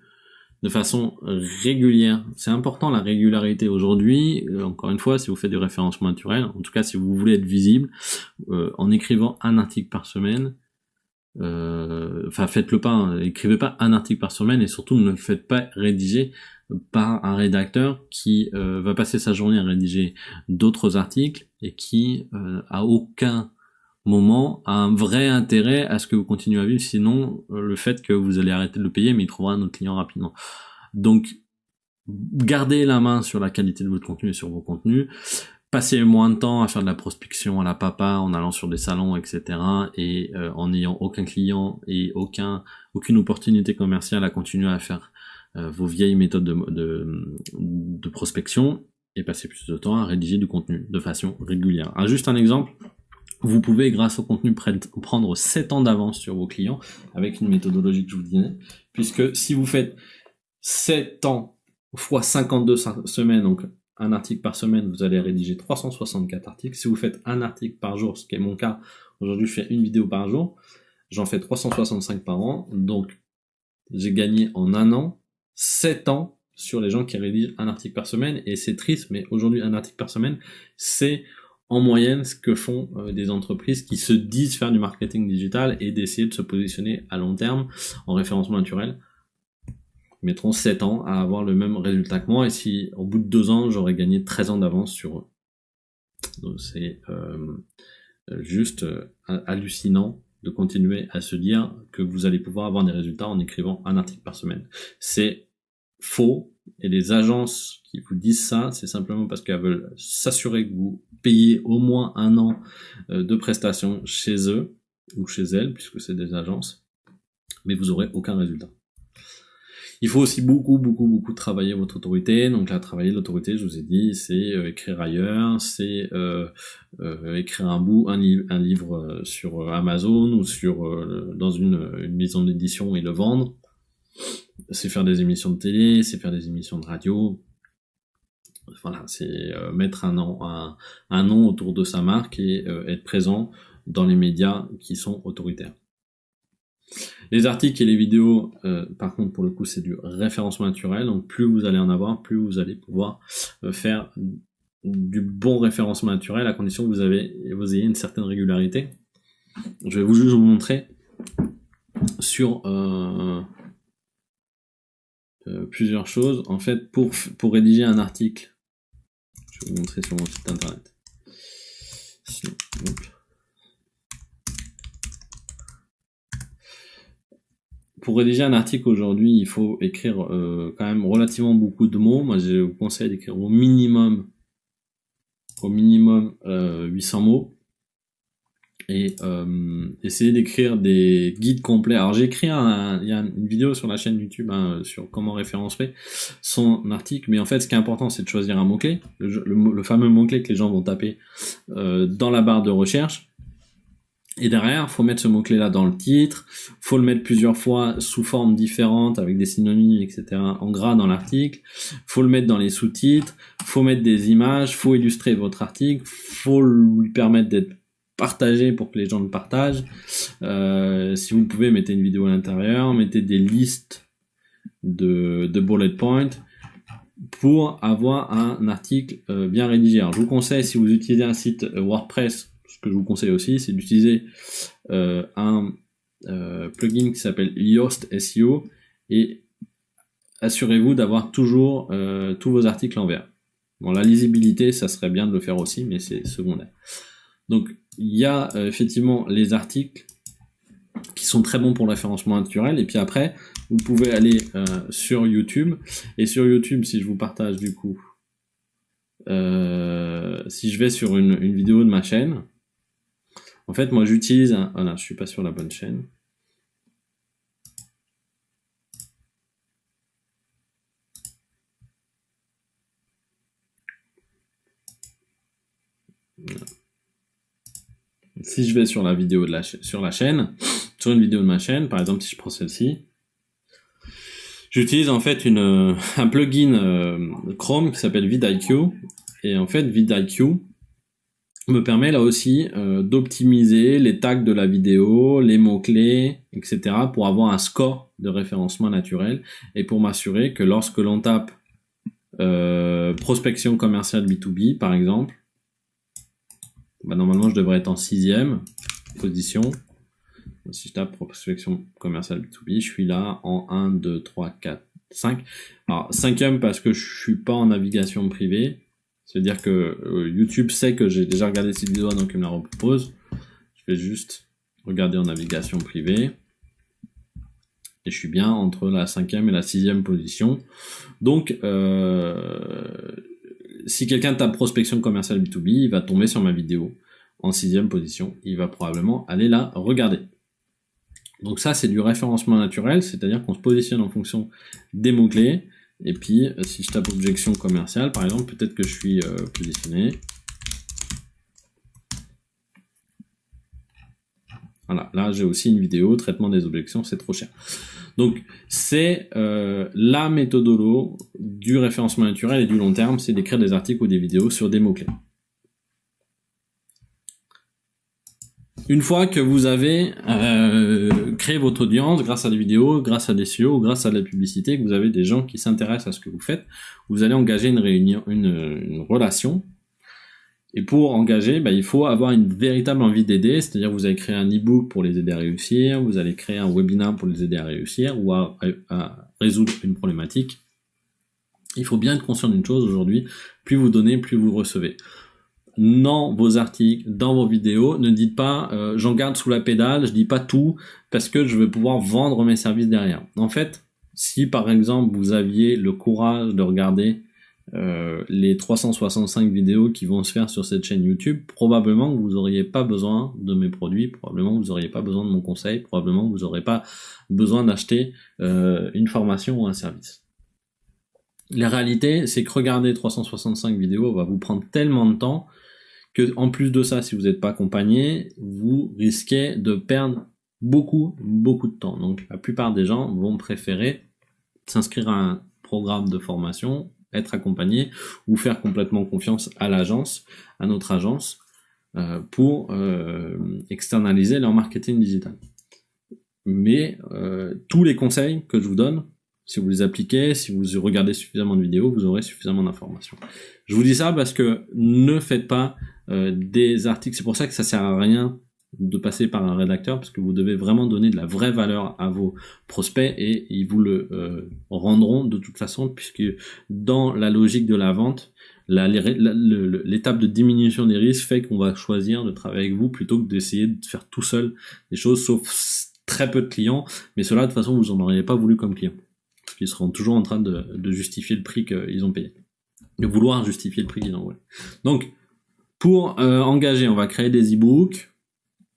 de façon régulière, c'est important la régularité aujourd'hui, euh, encore une fois, si vous faites du référencement naturel, en tout cas si vous voulez être visible, euh, en écrivant un article par semaine, euh, enfin faites-le pas, hein, écrivez pas un article par semaine et surtout ne le faites pas rédiger par un rédacteur qui va passer sa journée à rédiger d'autres articles et qui a aucun moment un vrai intérêt à ce que vous continuez à vivre, sinon euh, le fait que vous allez arrêter de le payer, mais il trouvera un autre client rapidement. Donc, gardez la main sur la qualité de votre contenu et sur vos contenus. Passez moins de temps à faire de la prospection à la papa, en allant sur des salons, etc. et euh, en n'ayant aucun client et aucun, aucune opportunité commerciale à continuer à faire euh, vos vieilles méthodes de, de, prospection et passer plus de temps à rédiger du contenu de façon régulière. Ah, juste un exemple, vous pouvez, grâce au contenu, prendre 7 ans d'avance sur vos clients avec une méthodologie que je vous disais, puisque si vous faites 7 ans fois 52 semaines, donc un article par semaine, vous allez rédiger 364 articles. Si vous faites un article par jour, ce qui est mon cas, aujourd'hui je fais une vidéo par jour, j'en fais 365 par an, donc j'ai gagné en un an 7 ans sur les gens qui rédigent un article par semaine, et c'est triste, mais aujourd'hui un article par semaine, c'est en moyenne ce que font euh, des entreprises qui se disent faire du marketing digital et d'essayer de se positionner à long terme en référencement naturel mettront 7 ans à avoir le même résultat que moi et si au bout de 2 ans j'aurais gagné 13 ans d'avance sur eux. Donc c'est euh, juste euh, hallucinant de continuer à se dire que vous allez pouvoir avoir des résultats en écrivant un article par semaine. C'est faux et les agences qui vous disent ça, c'est simplement parce qu'elles veulent s'assurer que vous payez au moins un an euh, de prestations chez eux ou chez elles, puisque c'est des agences, mais vous aurez aucun résultat. Il faut aussi beaucoup, beaucoup, beaucoup travailler votre autorité. Donc là, travailler l'autorité, je vous ai dit, c'est euh, écrire ailleurs, c'est euh, écrire un bout, un, un livre sur Amazon ou sur dans une, une maison d'édition et le vendre c'est faire des émissions de télé, c'est faire des émissions de radio. Voilà, c'est euh, mettre un nom, un, nom autour de sa marque et euh, être présent dans les médias qui sont autoritaires. Les articles et les vidéos, euh, par contre, pour le coup, c'est du référencement naturel. Donc, plus vous allez en avoir, plus vous allez pouvoir faire du bon référencement naturel à condition que vous, avez, vous ayez une certaine régularité. Je vais vous juste vous montrer sur plusieurs choses. En fait, pour, pour rédiger un article, je vais vous montrer sur mon site internet. pour rédiger un article aujourd'hui, il faut écrire euh, quand même relativement beaucoup de mots. Moi, je vous conseille d'écrire au minimum, au minimum 800 mots et euh, essayer d'écrire des guides complets. Alors j'ai écrit un, il y a une vidéo sur la chaîne YouTube hein, sur comment référencer son article, mais en fait ce qui est important c'est de choisir un mot-clé, le, fameux mot-clé que les gens vont taper euh, dans la barre de recherche. Et derrière, faut mettre ce mot-clé là dans le titre, faut le mettre plusieurs fois sous forme différente avec des synonymes, etc. en gras dans l'article, faut le mettre dans les sous-titres, faut mettre des images, faut illustrer votre article, faut lui permettre d'être partager pour que les gens le partagent. Euh, si vous pouvez, mettez une vidéo à l'intérieur, mettez des listes de, de bullet points pour avoir un article euh, bien rédigé. Alors, je vous conseille, si vous utilisez un site euh, WordPress, ce que je vous conseille aussi, c'est d'utiliser un plugin qui s'appelle Yoast SEO et assurez-vous d'avoir toujours tous vos articles en vert. Bon, la lisibilité, ça serait bien de le faire aussi, mais c'est secondaire. Donc, il y a euh, effectivement les articles qui sont très bons pour le référencement naturel. Et puis après, vous pouvez aller euh, sur YouTube. Et sur YouTube, si je vous partage du coup, euh, si je vais sur une, vidéo de ma chaîne, en fait, moi j'utilise. Voilà, je suis pas sur la bonne chaîne. Si je vais sur la vidéo de la sur la chaîne, sur une vidéo de ma chaîne, par exemple si je prends celle-ci, j'utilise en fait une, un plugin euh, Chrome qui s'appelle vidIQ et en fait vidIQ me permet là aussi euh, d'optimiser les tags de la vidéo, les mots-clés, etc. pour avoir un score de référencement naturel et pour m'assurer que lorsque l'on tape euh, prospection commerciale B2B par exemple, bah, normalement, je devrais être en sixième position. Si je tape prospection commerciale B2B, je suis là en 1, 2, 3, 4, 5. Alors, cinquième parce que je suis pas en navigation privée. C'est-à-dire que euh, YouTube sait que j'ai déjà regardé cette vidéo, donc il me la repropose. Je vais juste regarder en navigation privée. Et je suis bien entre la cinquième et la sixième position. Donc, euh, si quelqu'un tape prospection commerciale B2B, il va tomber sur ma vidéo en sixième position. Il va probablement aller la regarder. Donc ça, c'est du référencement naturel, c'est-à-dire qu'on se positionne en fonction des mots-clés. Et puis, euh, si je tape objection commerciale, par exemple, peut-être que je suis euh, positionné. Voilà, là j'ai aussi une vidéo, traitement des objections, c'est trop cher. Donc c'est euh, la méthodologie du référencement naturel et du long terme, c'est d'écrire des articles ou des vidéos sur des mots-clés. Une fois que vous avez euh, créé votre audience grâce à des vidéos, grâce à des SEO, grâce à la publicité, que vous avez des gens qui s'intéressent à ce que vous faites, vous allez engager une réunion, une relation et pour engager, bah, il faut avoir une véritable envie d'aider, c'est-à-dire vous allez créer un e-book pour les aider à réussir, vous allez créer un webinaire pour les aider à réussir ou à, résoudre une problématique. Il faut bien être conscient d'une chose aujourd'hui, plus vous donnez, plus vous recevez. Dans vos articles, dans vos vidéos, ne dites pas euh, j'en garde sous la pédale, je dis pas tout parce que je vais pouvoir vendre mes services derrière. En fait, si par exemple vous aviez le courage de regarder euh, les 365 vidéos qui vont se faire sur cette chaîne YouTube, probablement vous n'auriez pas besoin de mes produits, probablement vous n'auriez pas besoin de mon conseil, probablement vous n'aurez pas besoin d'acheter euh, une formation ou un service. La réalité, c'est que regarder 365 vidéos va vous prendre tellement de temps que, en plus de ça, si vous n'êtes pas accompagné, vous risquez de perdre beaucoup, beaucoup de temps. Donc, la plupart des gens vont préférer s'inscrire à un programme de formation être accompagné ou faire complètement confiance à l'agence, à notre agence, euh, pour euh, externaliser leur marketing digital. Mais euh, tous les conseils que je vous donne, si vous les appliquez, si vous regardez suffisamment de vidéos, vous aurez suffisamment d'informations. Je vous dis ça parce que ne faites pas des articles, c'est pour ça que ça sert à rien de passer par un rédacteur parce que vous devez vraiment donner de la vraie valeur à vos prospects et ils vous le euh, rendront de toute façon puisque dans la logique de la vente, l'étape de diminution des risques fait qu'on va choisir de travailler avec vous plutôt que d'essayer de faire tout seul des choses sauf très peu de clients, mais cela de toute façon vous en auriez pas voulu comme client. Parce qu'ils seront toujours en train de, justifier le prix qu'ils ont payé. De vouloir justifier le prix qu'ils ont volé. Donc, pour euh, engager, on va créer des e-books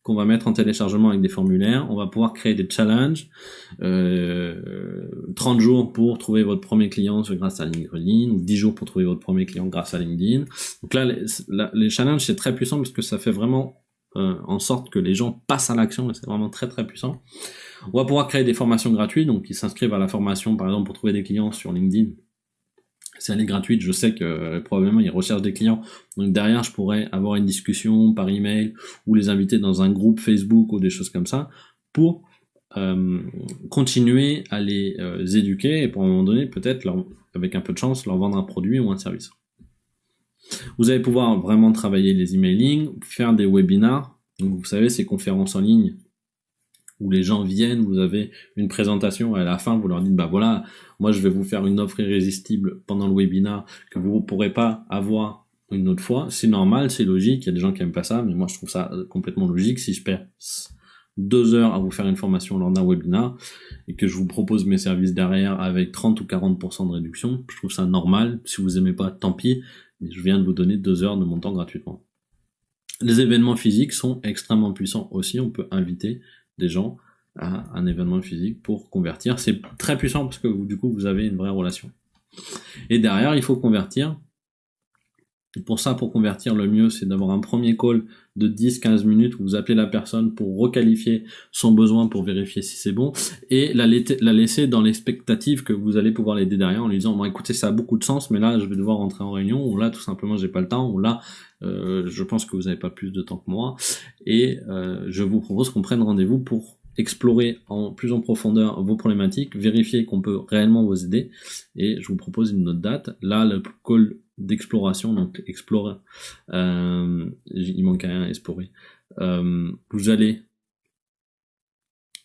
qu'on va mettre en téléchargement avec des formulaires. On va pouvoir créer des challenges. Euh, 30 jours pour trouver votre premier client grâce à LinkedIn ou 10 jours pour trouver votre premier client grâce à LinkedIn. Donc là, les, challenges, c'est très puissant parce que ça fait vraiment euh, en sorte que les gens passent à l'action c'est vraiment très très puissant. On va pouvoir créer des formations gratuites, donc ils s'inscrivent à la formation par exemple pour trouver des clients sur LinkedIn. Elle est gratuite, je sais que euh, probablement ils recherchent des clients. Donc derrière, je pourrais avoir une discussion par email ou les inviter dans un groupe Facebook ou des choses comme ça pour euh, continuer à les éduquer et pour un moment donné, peut-être, avec un peu de chance, leur vendre un produit ou un service. Vous allez pouvoir vraiment travailler les emailing, faire des webinars. Donc, vous savez, ces conférences en ligne où les gens viennent, vous avez une présentation et à la fin vous leur dites bah voilà, moi je vais vous faire une offre irrésistible pendant le webinar que vous ne pourrez pas avoir une autre fois. C'est normal, c'est logique, il y a des gens qui aiment pas ça, mais moi je trouve ça complètement logique. Si je perds deux heures à vous faire une formation lors d'un webinar et que je vous propose mes services derrière avec 30 ou 40% de réduction, je trouve ça normal. Si vous aimez pas, tant pis je viens de vous donner deux heures de mon temps gratuitement. Les événements physiques sont extrêmement puissants aussi. On peut inviter des gens à un événement physique pour convertir. C'est très puissant parce que du coup, vous avez une vraie relation. Et derrière, il faut convertir pour ça, pour convertir, le mieux, c'est d'avoir un premier call de 10-15 minutes où vous appelez la personne pour requalifier son besoin pour vérifier si c'est bon et la, la laisser dans l'expectative que vous allez pouvoir l'aider derrière en lui disant, bon écoutez, ça a beaucoup de sens, mais là, je vais devoir rentrer en réunion ou là, tout simplement, j'ai pas le temps ou là, euh, je pense que vous n'avez pas plus de temps que moi et euh, je vous propose qu'on prenne rendez-vous pour explorer en plus en profondeur vos problématiques, vérifier qu'on peut réellement vous aider et je vous propose une autre date. Là, le call d'exploration, donc explorer, euh, il manque rien à explorer. Euh, vous allez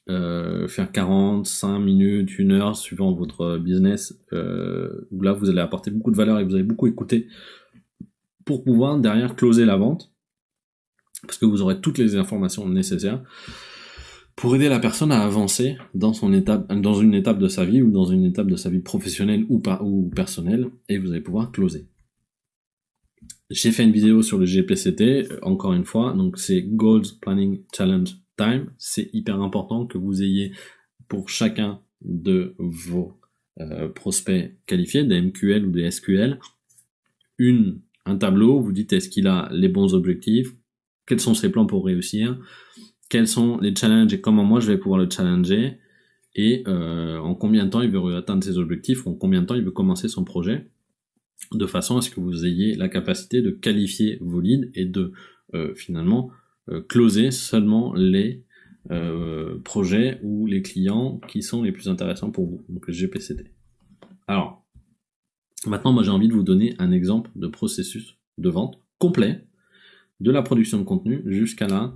euh, faire 45 minutes, une heure, suivant votre business, euh, où là vous allez apporter beaucoup de valeur et vous allez beaucoup écouter pour pouvoir derrière closer la vente, parce que vous aurez toutes les informations nécessaires pour aider la personne à avancer dans son étape, dans une étape de sa vie ou dans une étape de sa vie professionnelle ou, ou personnelle, et vous allez pouvoir closer. J'ai fait une vidéo sur le GPCT, euh, encore une fois, donc c'est Goals Planning Challenge Time. C'est hyper important que vous ayez pour chacun de vos euh, prospects qualifiés, des MQL ou des SQL, une, un tableau, vous dites est-ce qu'il a les bons objectifs, quels sont ses plans pour réussir, quels sont les challenges et comment moi je vais pouvoir le challenger, et euh, en combien de temps il veut atteindre ses objectifs, en combien de temps il veut commencer son projet? De façon à ce que vous ayez la capacité de qualifier vos leads et de euh, finalement euh, closer seulement les euh, projets ou les clients qui sont les plus intéressants pour vous, donc le GPCT. Alors, maintenant moi j'ai envie de vous donner un exemple de processus de vente complet de la production de contenu jusqu'à la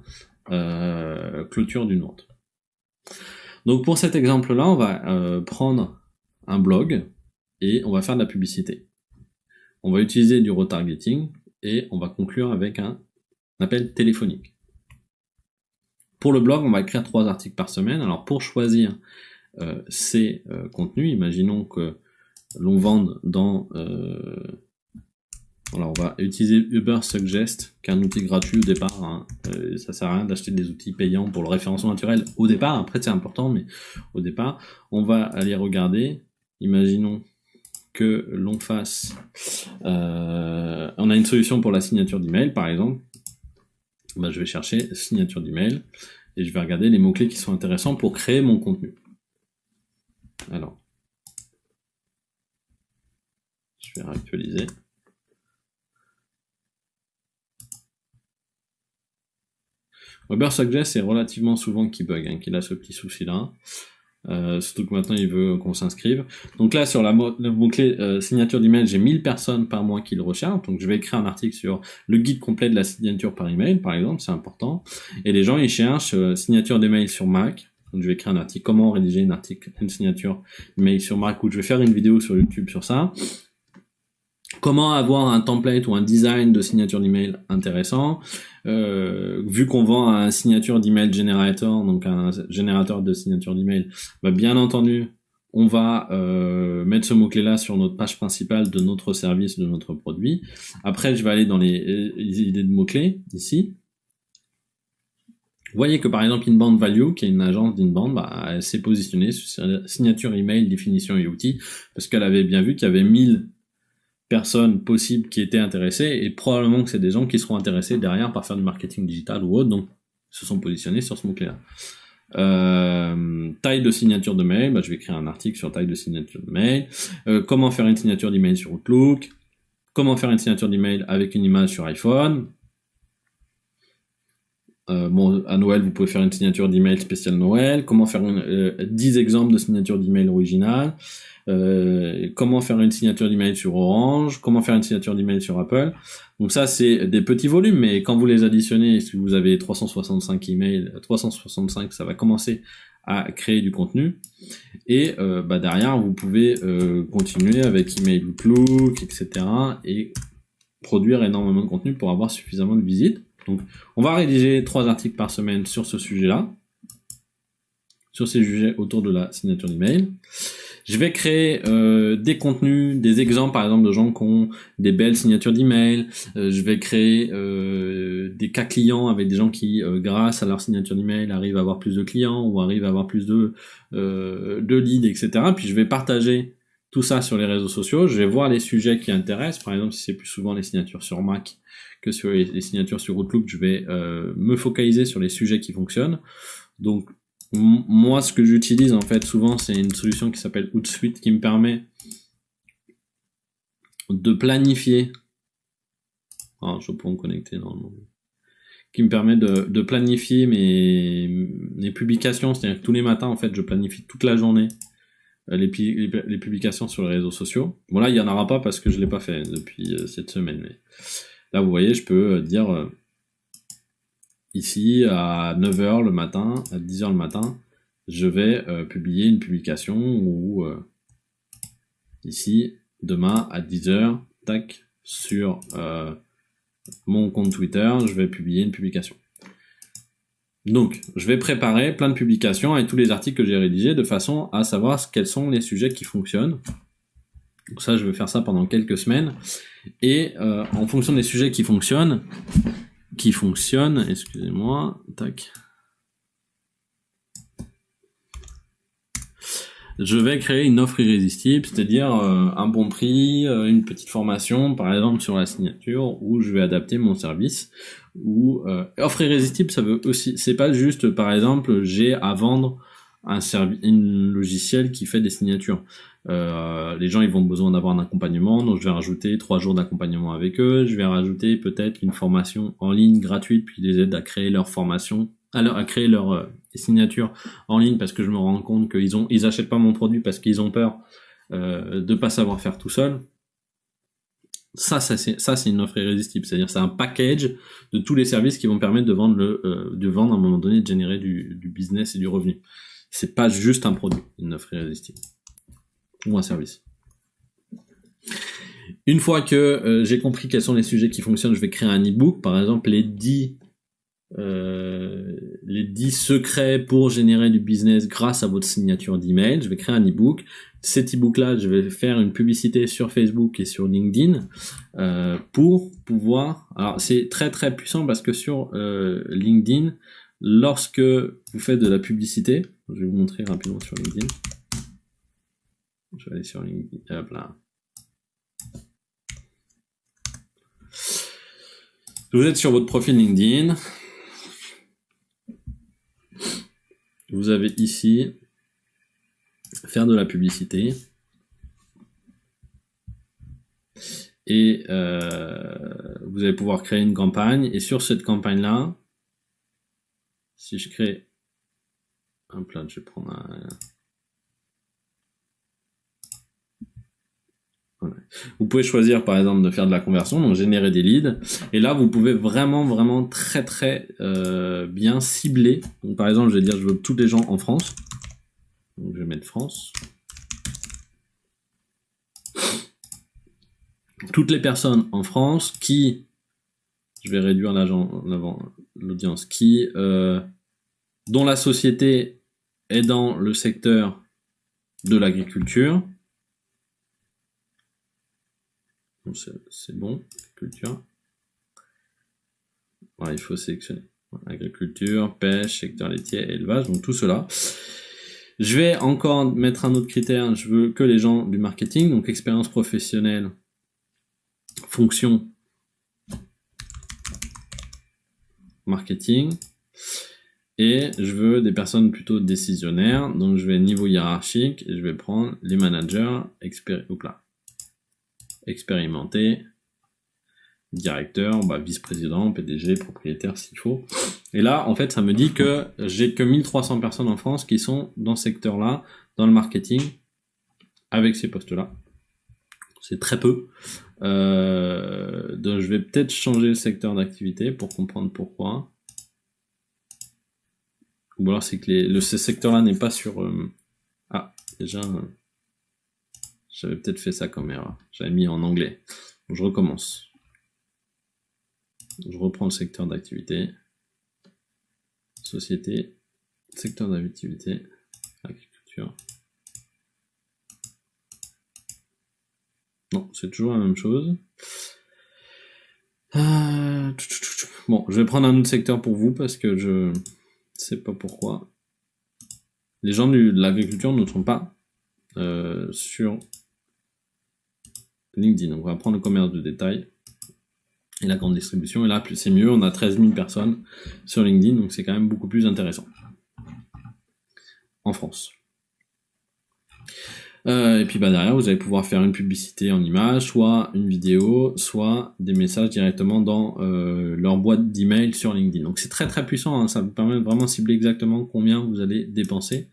clôture d'une vente. Donc pour cet exemple-là, on va prendre un blog et on va faire de la publicité. On va utiliser du retargeting et on va conclure avec un appel téléphonique. Pour le blog, on va écrire trois articles par semaine. Alors pour choisir euh, ces euh, contenus, imaginons que l'on vende dans... Euh, alors on va utiliser Uber Suggest, qui est un outil gratuit au départ. Hein. ça sert à rien d'acheter des outils payants pour le référencement naturel au départ. Après c'est important, mais au départ, on va aller regarder. Imaginons que l'on fasse... Euh, on a une solution pour la signature d'email, par exemple. Bah, je vais chercher signature d'email et je vais regarder les mots-clés qui sont intéressants pour créer mon contenu. Alors, je vais réactualiser. Suggest c'est relativement souvent qui bug, hein, qu'il a ce petit souci-là. Euh, surtout que maintenant il veut qu'on s'inscrive. Donc là sur la le mot-clé euh, signature d'email, j'ai 1000 personnes par mois qui le recherchent. Donc je vais écrire un article sur le guide complet de la signature par email, par exemple, c'est important. Et les gens ils cherchent euh, signature d'email sur Mac. Donc je vais écrire un article comment rédiger une article, une signature email sur Mac? Ou je vais faire une vidéo sur YouTube sur ça Comment avoir un template ou un design de signature d'email intéressant euh, Vu qu'on vend un signature d'email generator, donc un générateur de signature d'email, bah bien entendu, on va euh, mettre ce mot-clé-là sur notre page principale de notre service, de notre produit. Après, je vais aller dans les, idées de mots-clés, ici. Vous voyez que par exemple Inbound Value, qui est une agence d'inbound, bah, elle s'est positionnée sur signature email, définition et outils, parce qu'elle avait bien vu qu'il y avait 1000 personnes possibles qui étaient intéressées, et probablement que c'est des gens qui seront intéressés derrière par faire du marketing digital ou autre, donc se sont positionnés sur ce mot-clé-là. Euh, taille de signature de mail, bah, je vais écrire un article sur taille de signature de mail. Euh, comment faire une signature d'email sur Outlook? Comment faire une signature d'email avec une image sur iPhone? Euh, bon, à Noël, vous pouvez faire une signature d'email spéciale Noël. Comment faire une, 10 exemples de signature d'email originale. Euh, comment faire une signature d'email sur Orange, comment faire une signature d'email sur Apple. Donc ça, c'est des petits volumes, mais quand vous les additionnez, si vous avez 365 emails, 365, ça va commencer à créer du contenu. Et euh, bah derrière, vous pouvez euh, continuer avec email Outlook, etc. et produire énormément de contenu pour avoir suffisamment de visites. Donc, on va rédiger trois articles par semaine sur ce sujet-là, sur ces sujets autour de la signature d'email. Je vais créer euh, des contenus, des exemples par exemple de gens qui ont des belles signatures d'email. Euh, je vais créer euh, des cas clients avec des gens qui, grâce à leur signature d'email, arrivent à avoir plus de clients ou arrivent à avoir plus de, de leads, etc. Puis je vais partager tout ça sur les réseaux sociaux. Je vais voir les sujets qui intéressent. Par exemple, si c'est plus souvent les signatures sur Mac que sur les, signatures sur Outlook, je vais me focaliser sur les sujets qui fonctionnent. Donc moi, ce que j'utilise en fait souvent, c'est une solution qui s'appelle Hootsuite qui me permet de planifier. Ah, je peux me connecter normalement. Qui me permet de, planifier mes, mes publications. C'est-à-dire que tous les matins, en fait, je planifie toute la journée euh, les, publications sur les réseaux sociaux. Bon, là, il n'y en aura pas parce que je ne l'ai pas fait depuis euh, cette semaine. Là, vous voyez, je peux euh, dire ici à 9h le matin, à 10h le matin, je vais publier une publication ou ici demain à 10h, tac, sur mon compte Twitter, je vais publier une publication. Donc, je vais préparer plein de publications avec tous les articles que j'ai rédigés de façon à savoir quels sont les sujets qui fonctionnent. Donc ça, je vais faire ça pendant quelques semaines. Et en fonction des sujets qui fonctionnent, qui fonctionne, excusez-moi, tac. Je vais créer une offre irrésistible, c'est-à-dire euh, un bon prix, euh, une petite formation, par exemple sur la signature, où je vais adapter mon service. Ou euh, offre irrésistible, ça veut aussi, c'est pas juste, par exemple, j'ai à vendre un logiciel qui fait des signatures. Les gens ils vont besoin d'avoir un accompagnement, donc je vais rajouter trois jours d'accompagnement avec eux. Je vais rajouter peut-être une formation en ligne gratuite, puis les aides à créer leur formation, alors à créer leur euh, signature en ligne parce que je me rends compte qu'ils ont ils achètent pas mon produit parce qu'ils ont peur euh, de pas savoir faire tout seul. Ça, ça c'est une offre irrésistible, c'est-à-dire c'est un package de tous les services qui vont permettre de vendre le euh, vendre à un moment donné, de générer du, du business et du revenu. C'est pas juste un produit, une offre irrésistible ou un service. Une fois que euh, j'ai compris quels sont les sujets qui fonctionnent, je vais créer un e-book, par exemple les 10, euh, les 10 secrets pour générer du business grâce à votre signature d'email. Je vais créer un e-book. Cet e-book là, je vais faire une publicité sur Facebook et sur LinkedIn euh, pour pouvoir. Alors c'est très très puissant parce que sur LinkedIn, lorsque vous faites de la publicité, je vais vous montrer rapidement sur LinkedIn. Je vais aller sur LinkedIn. Hop là. Vous êtes sur votre profil LinkedIn. Vous avez ici faire de la publicité. Et euh, vous allez pouvoir créer une campagne. Et sur cette campagne-là, si je crée un plat, je vais prendre un, Vous pouvez choisir par exemple de faire de la conversion, donc générer des leads. Et là, vous pouvez vraiment, vraiment très, très euh, bien cibler. Donc, par exemple, je vais dire je veux tous les gens en France. Donc, je vais mettre France. toutes les personnes en France qui, je vais réduire l'audience, qui, euh, dont la société est dans le secteur de l'agriculture. C'est bon, culture. il faut sélectionner. Agriculture, pêche, secteur laitier, élevage, donc tout cela. Je vais encore mettre un autre critère, je veux que les gens du marketing, donc expérience professionnelle, fonction, marketing, et je veux des personnes plutôt décisionnaires, donc je vais niveau hiérarchique, et je vais prendre les managers expérimentés, directeur, bah, vice-président, PDG, propriétaire s'il faut. Et là, en fait, ça me dit que j'ai que 1300 personnes en France qui sont dans ce secteur-là, dans le marketing, avec ces postes-là. C'est très peu. Euh, donc je vais peut-être changer le secteur d'activité pour comprendre pourquoi. Ou alors c'est que le, ce secteur-là n'est pas sur... Euh, ah, déjà... Euh, j'avais peut-être fait ça comme erreur. J'avais mis en anglais. je recommence. Je reprends le secteur d'activité. Société, secteur d'activité, agriculture. Non, c'est toujours la même chose. Euh, bon, je vais prendre un autre secteur pour vous parce que je sais pas pourquoi. Les gens de l'agriculture ne sont pas euh, sur LinkedIn. Donc on va prendre le commerce de détail et la grande distribution. Et là, c'est mieux, on a 13 000 personnes sur LinkedIn, donc c'est quand même beaucoup plus intéressant. En France. Euh, et puis bah, derrière, vous allez pouvoir faire une publicité en image, soit une vidéo, soit des messages directement dans euh, leur boîte d'email sur LinkedIn. Donc c'est très très puissant, hein. ça vous permet de vraiment cibler exactement combien vous allez dépenser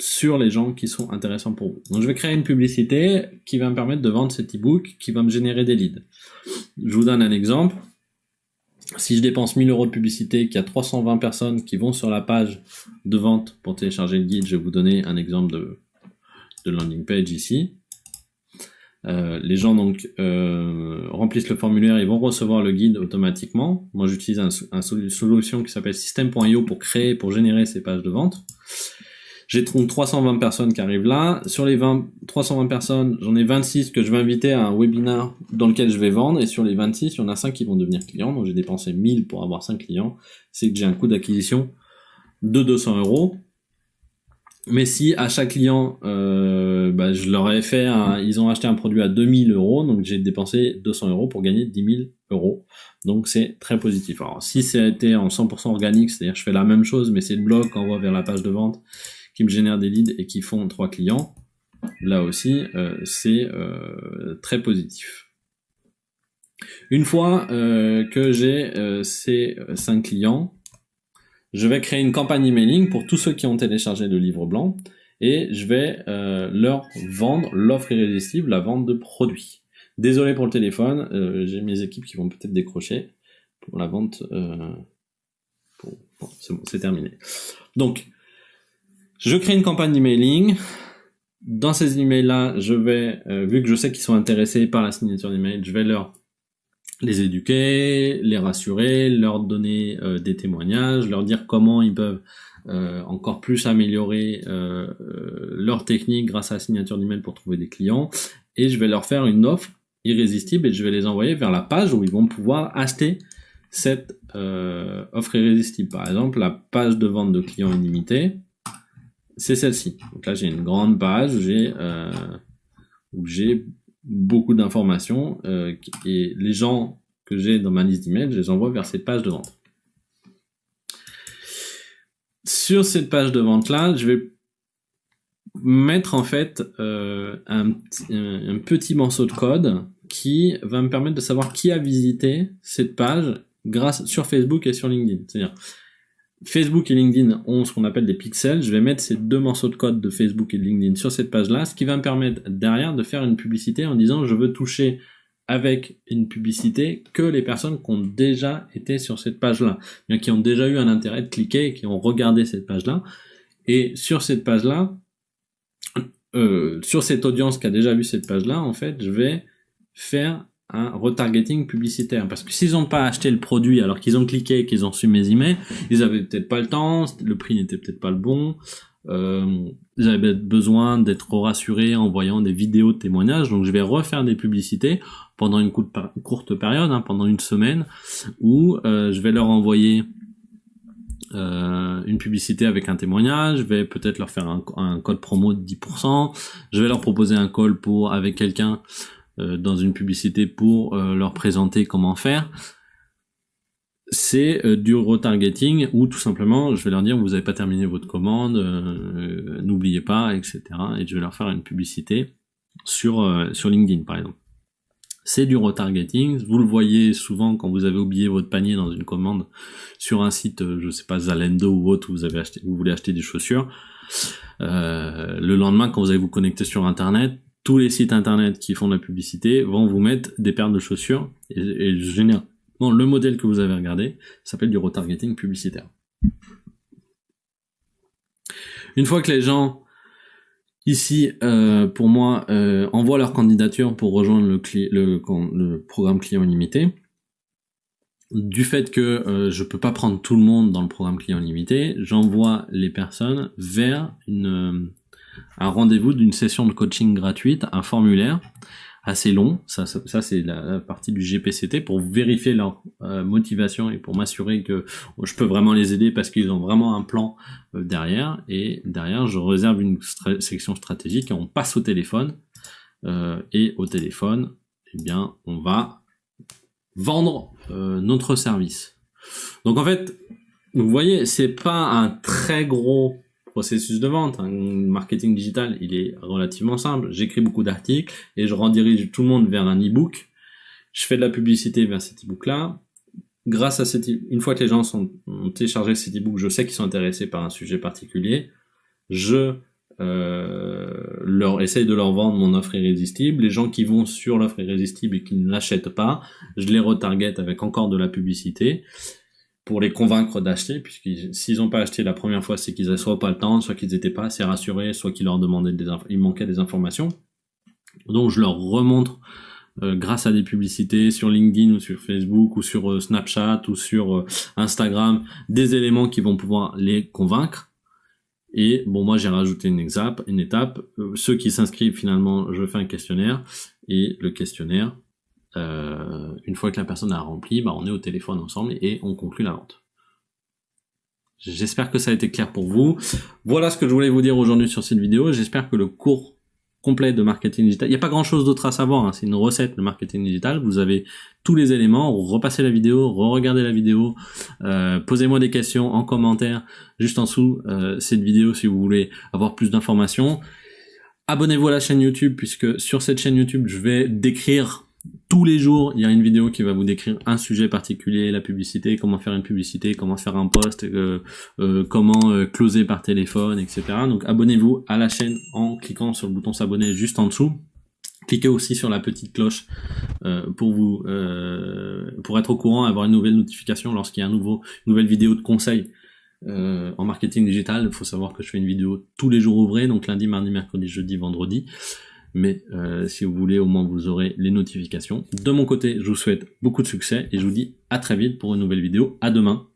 sur les gens qui sont intéressants pour vous. Donc je vais créer une publicité qui va me permettre de vendre cet e-book, qui va me générer des leads. Je vous donne un exemple. Si je dépense 1000 euros de publicité, qu'il y a 320 personnes qui vont sur la page de vente pour télécharger le guide, je vais vous donner un exemple de, landing page ici. Euh, les gens donc euh, remplissent le formulaire, ils vont recevoir le guide automatiquement. Moi j'utilise une solution qui s'appelle system.io pour créer, pour générer ces pages de vente. J'ai 320 personnes qui arrivent là. Sur les 20, 320 personnes, j'en ai 26 que je vais inviter à un webinar dans lequel je vais vendre. Et sur les 26, il y en a 5 qui vont devenir clients. Donc j'ai dépensé 1000 pour avoir 5 clients. C'est que j'ai un coût d'acquisition de 200 euros. Mais si à chaque client, euh, bah, je leur ai fait, ils ont acheté un produit à 2000 euros, donc j'ai dépensé 200 euros pour gagner 10 000 euros. Donc c'est très positif. Alors si c'était en 100% organique, c'est-à-dire je fais la même chose, mais c'est le blog qu'on voit vers la page de vente qui me génèrent des leads et qui font trois clients, là aussi, euh, c'est euh, très positif. Une fois euh, que j'ai ces cinq clients, je vais créer une campagne emailing pour tous ceux qui ont téléchargé le livre blanc et je vais leur vendre l'offre irrésistible, la vente de produits. Désolé pour le téléphone, j'ai mes équipes qui vont peut-être décrocher pour la vente. c'est bon, c'est terminé. Donc, je crée une campagne d'emailing. Dans ces emails-là, je vais, euh, vu que je sais qu'ils sont intéressés par la signature d'email, je vais leur les éduquer, les rassurer, leur donner euh, des témoignages, leur dire comment ils peuvent euh, encore plus améliorer leur technique grâce à la signature d'email pour trouver des clients. Et je vais leur faire une offre irrésistible et je vais les envoyer vers la page où ils vont pouvoir acheter cette offre irrésistible. Par exemple, la page de vente de clients illimité c'est celle-ci. Donc là, j'ai une grande page euh, où j'ai beaucoup d'informations euh, et les gens que j'ai dans ma liste d'emails, je les envoie vers cette page de vente. Sur cette page de vente là, je vais mettre en fait euh, un, petit morceau de code qui va me permettre de savoir qui a visité cette page grâce sur Facebook et sur LinkedIn. C'est-à-dire Facebook et LinkedIn ont ce qu'on appelle des pixels. Je vais mettre ces deux morceaux de code de Facebook et LinkedIn sur cette page-là, ce qui va me permettre derrière de faire une publicité en disant je veux toucher avec une publicité que les personnes qui ont déjà été sur cette page-là, qui ont déjà eu un intérêt de cliquer, qui ont regardé cette page-là. Et sur cette page-là, euh, sur cette audience qui a déjà vu cette page-là, en fait, je vais faire un retargeting publicitaire. Parce que s'ils n'ont pas acheté le produit alors qu'ils ont cliqué qu'ils ont su mes emails, ils avaient peut-être pas le temps, le prix n'était peut-être pas le bon, euh, ils avaient besoin d'être rassurés en voyant des vidéos de témoignages. Donc je vais refaire des publicités pendant une courte période, hein, pendant une semaine, où euh, je vais leur envoyer euh, une publicité avec un témoignage, je vais peut-être leur faire un, code promo de 10%, je vais leur proposer un call pour avec quelqu'un dans une publicité pour euh, leur présenter comment faire, c'est euh, du retargeting ou tout simplement je vais leur dire vous n'avez pas terminé votre commande, n'oubliez pas, etc. Et je vais leur faire une publicité sur, sur LinkedIn par exemple. C'est du retargeting, vous le voyez souvent quand vous avez oublié votre panier dans une commande sur un site, je sais pas, Zalendo ou autre, où vous, avez acheté, vous voulez acheter des chaussures. le lendemain, quand vous allez vous connecter sur Internet, tous les sites internet qui font de la publicité vont vous mettre des paires de chaussures et, et généralement le modèle que vous avez regardé s'appelle du retargeting publicitaire. Une fois que les gens ici, euh, pour moi, euh, envoient leur candidature pour rejoindre le, le, programme client limité, du fait que euh, je peux pas prendre tout le monde dans le programme client limité, j'envoie les personnes vers une un rendez-vous d'une session de coaching gratuite, un formulaire assez long, ça, c'est la, partie du GPCT pour vérifier leur euh, motivation et pour m'assurer que je peux vraiment les aider parce qu'ils ont vraiment un plan euh, derrière. Et derrière je réserve une section stratégique et on passe au téléphone. Euh, et au téléphone eh bien on va vendre notre service. Donc en fait vous voyez c'est pas un très gros processus de vente. Marketing digital, il est relativement simple. J'écris beaucoup d'articles et je redirige tout le monde vers un e-book. Je fais de la publicité vers cet e-book-là. Grâce à cette, e-, une fois que les gens ont téléchargé cet e-book, je sais qu'ils sont intéressés par un sujet particulier. Je euh, leur essaye de leur vendre mon offre irrésistible. Les gens qui vont sur l'offre irrésistible et qui ne l'achètent pas, je les retarget avec encore de la publicité pour les convaincre d'acheter, puisque s'ils n'ont pas acheté la première fois, c'est qu'ils n'avaient soit pas le temps, soit qu'ils n'étaient pas assez rassurés, soit qu'ils leur demandaient des il manquait des informations. Donc je leur remontre euh, grâce à des publicités sur LinkedIn ou sur Facebook ou sur euh, Snapchat ou sur euh, Instagram des éléments qui vont pouvoir les convaincre. Et bon, moi j'ai rajouté une une étape. ceux qui s'inscrivent finalement, je fais un questionnaire et le questionnaire euh, une fois que la personne a rempli, bah, on est au téléphone ensemble et on conclut la vente. J'espère que ça a été clair pour vous. Voilà ce que je voulais vous dire aujourd'hui sur cette vidéo. J'espère que le cours complet de marketing digital, il n'y a pas grand chose d'autre à savoir, hein. c'est une recette de marketing digital, vous avez tous les éléments, repassez la vidéo, re-regardez la vidéo, euh, posez-moi des questions en commentaire juste en dessous euh, cette vidéo si vous voulez avoir plus d'informations. Abonnez-vous à la chaîne YouTube puisque sur cette chaîne YouTube je vais décrire tous les jours, il y a une vidéo qui va vous décrire un sujet particulier, la publicité, comment faire une publicité, comment faire un post, euh, euh, comment euh, closer par téléphone, etc. Donc abonnez-vous à la chaîne en cliquant sur le bouton s'abonner juste en dessous. Cliquez aussi sur la petite cloche pour vous pour être au courant, avoir une nouvelle notification lorsqu'il y a un nouveau, une nouvelle vidéo de conseil en marketing digital. Il faut savoir que je fais une vidéo tous les jours ouvrés, donc lundi, mardi, mercredi, jeudi, vendredi mais euh, si vous voulez, au moins vous aurez les notifications. De mon côté, je vous souhaite beaucoup de succès et je vous dis à très vite pour une nouvelle vidéo. À demain.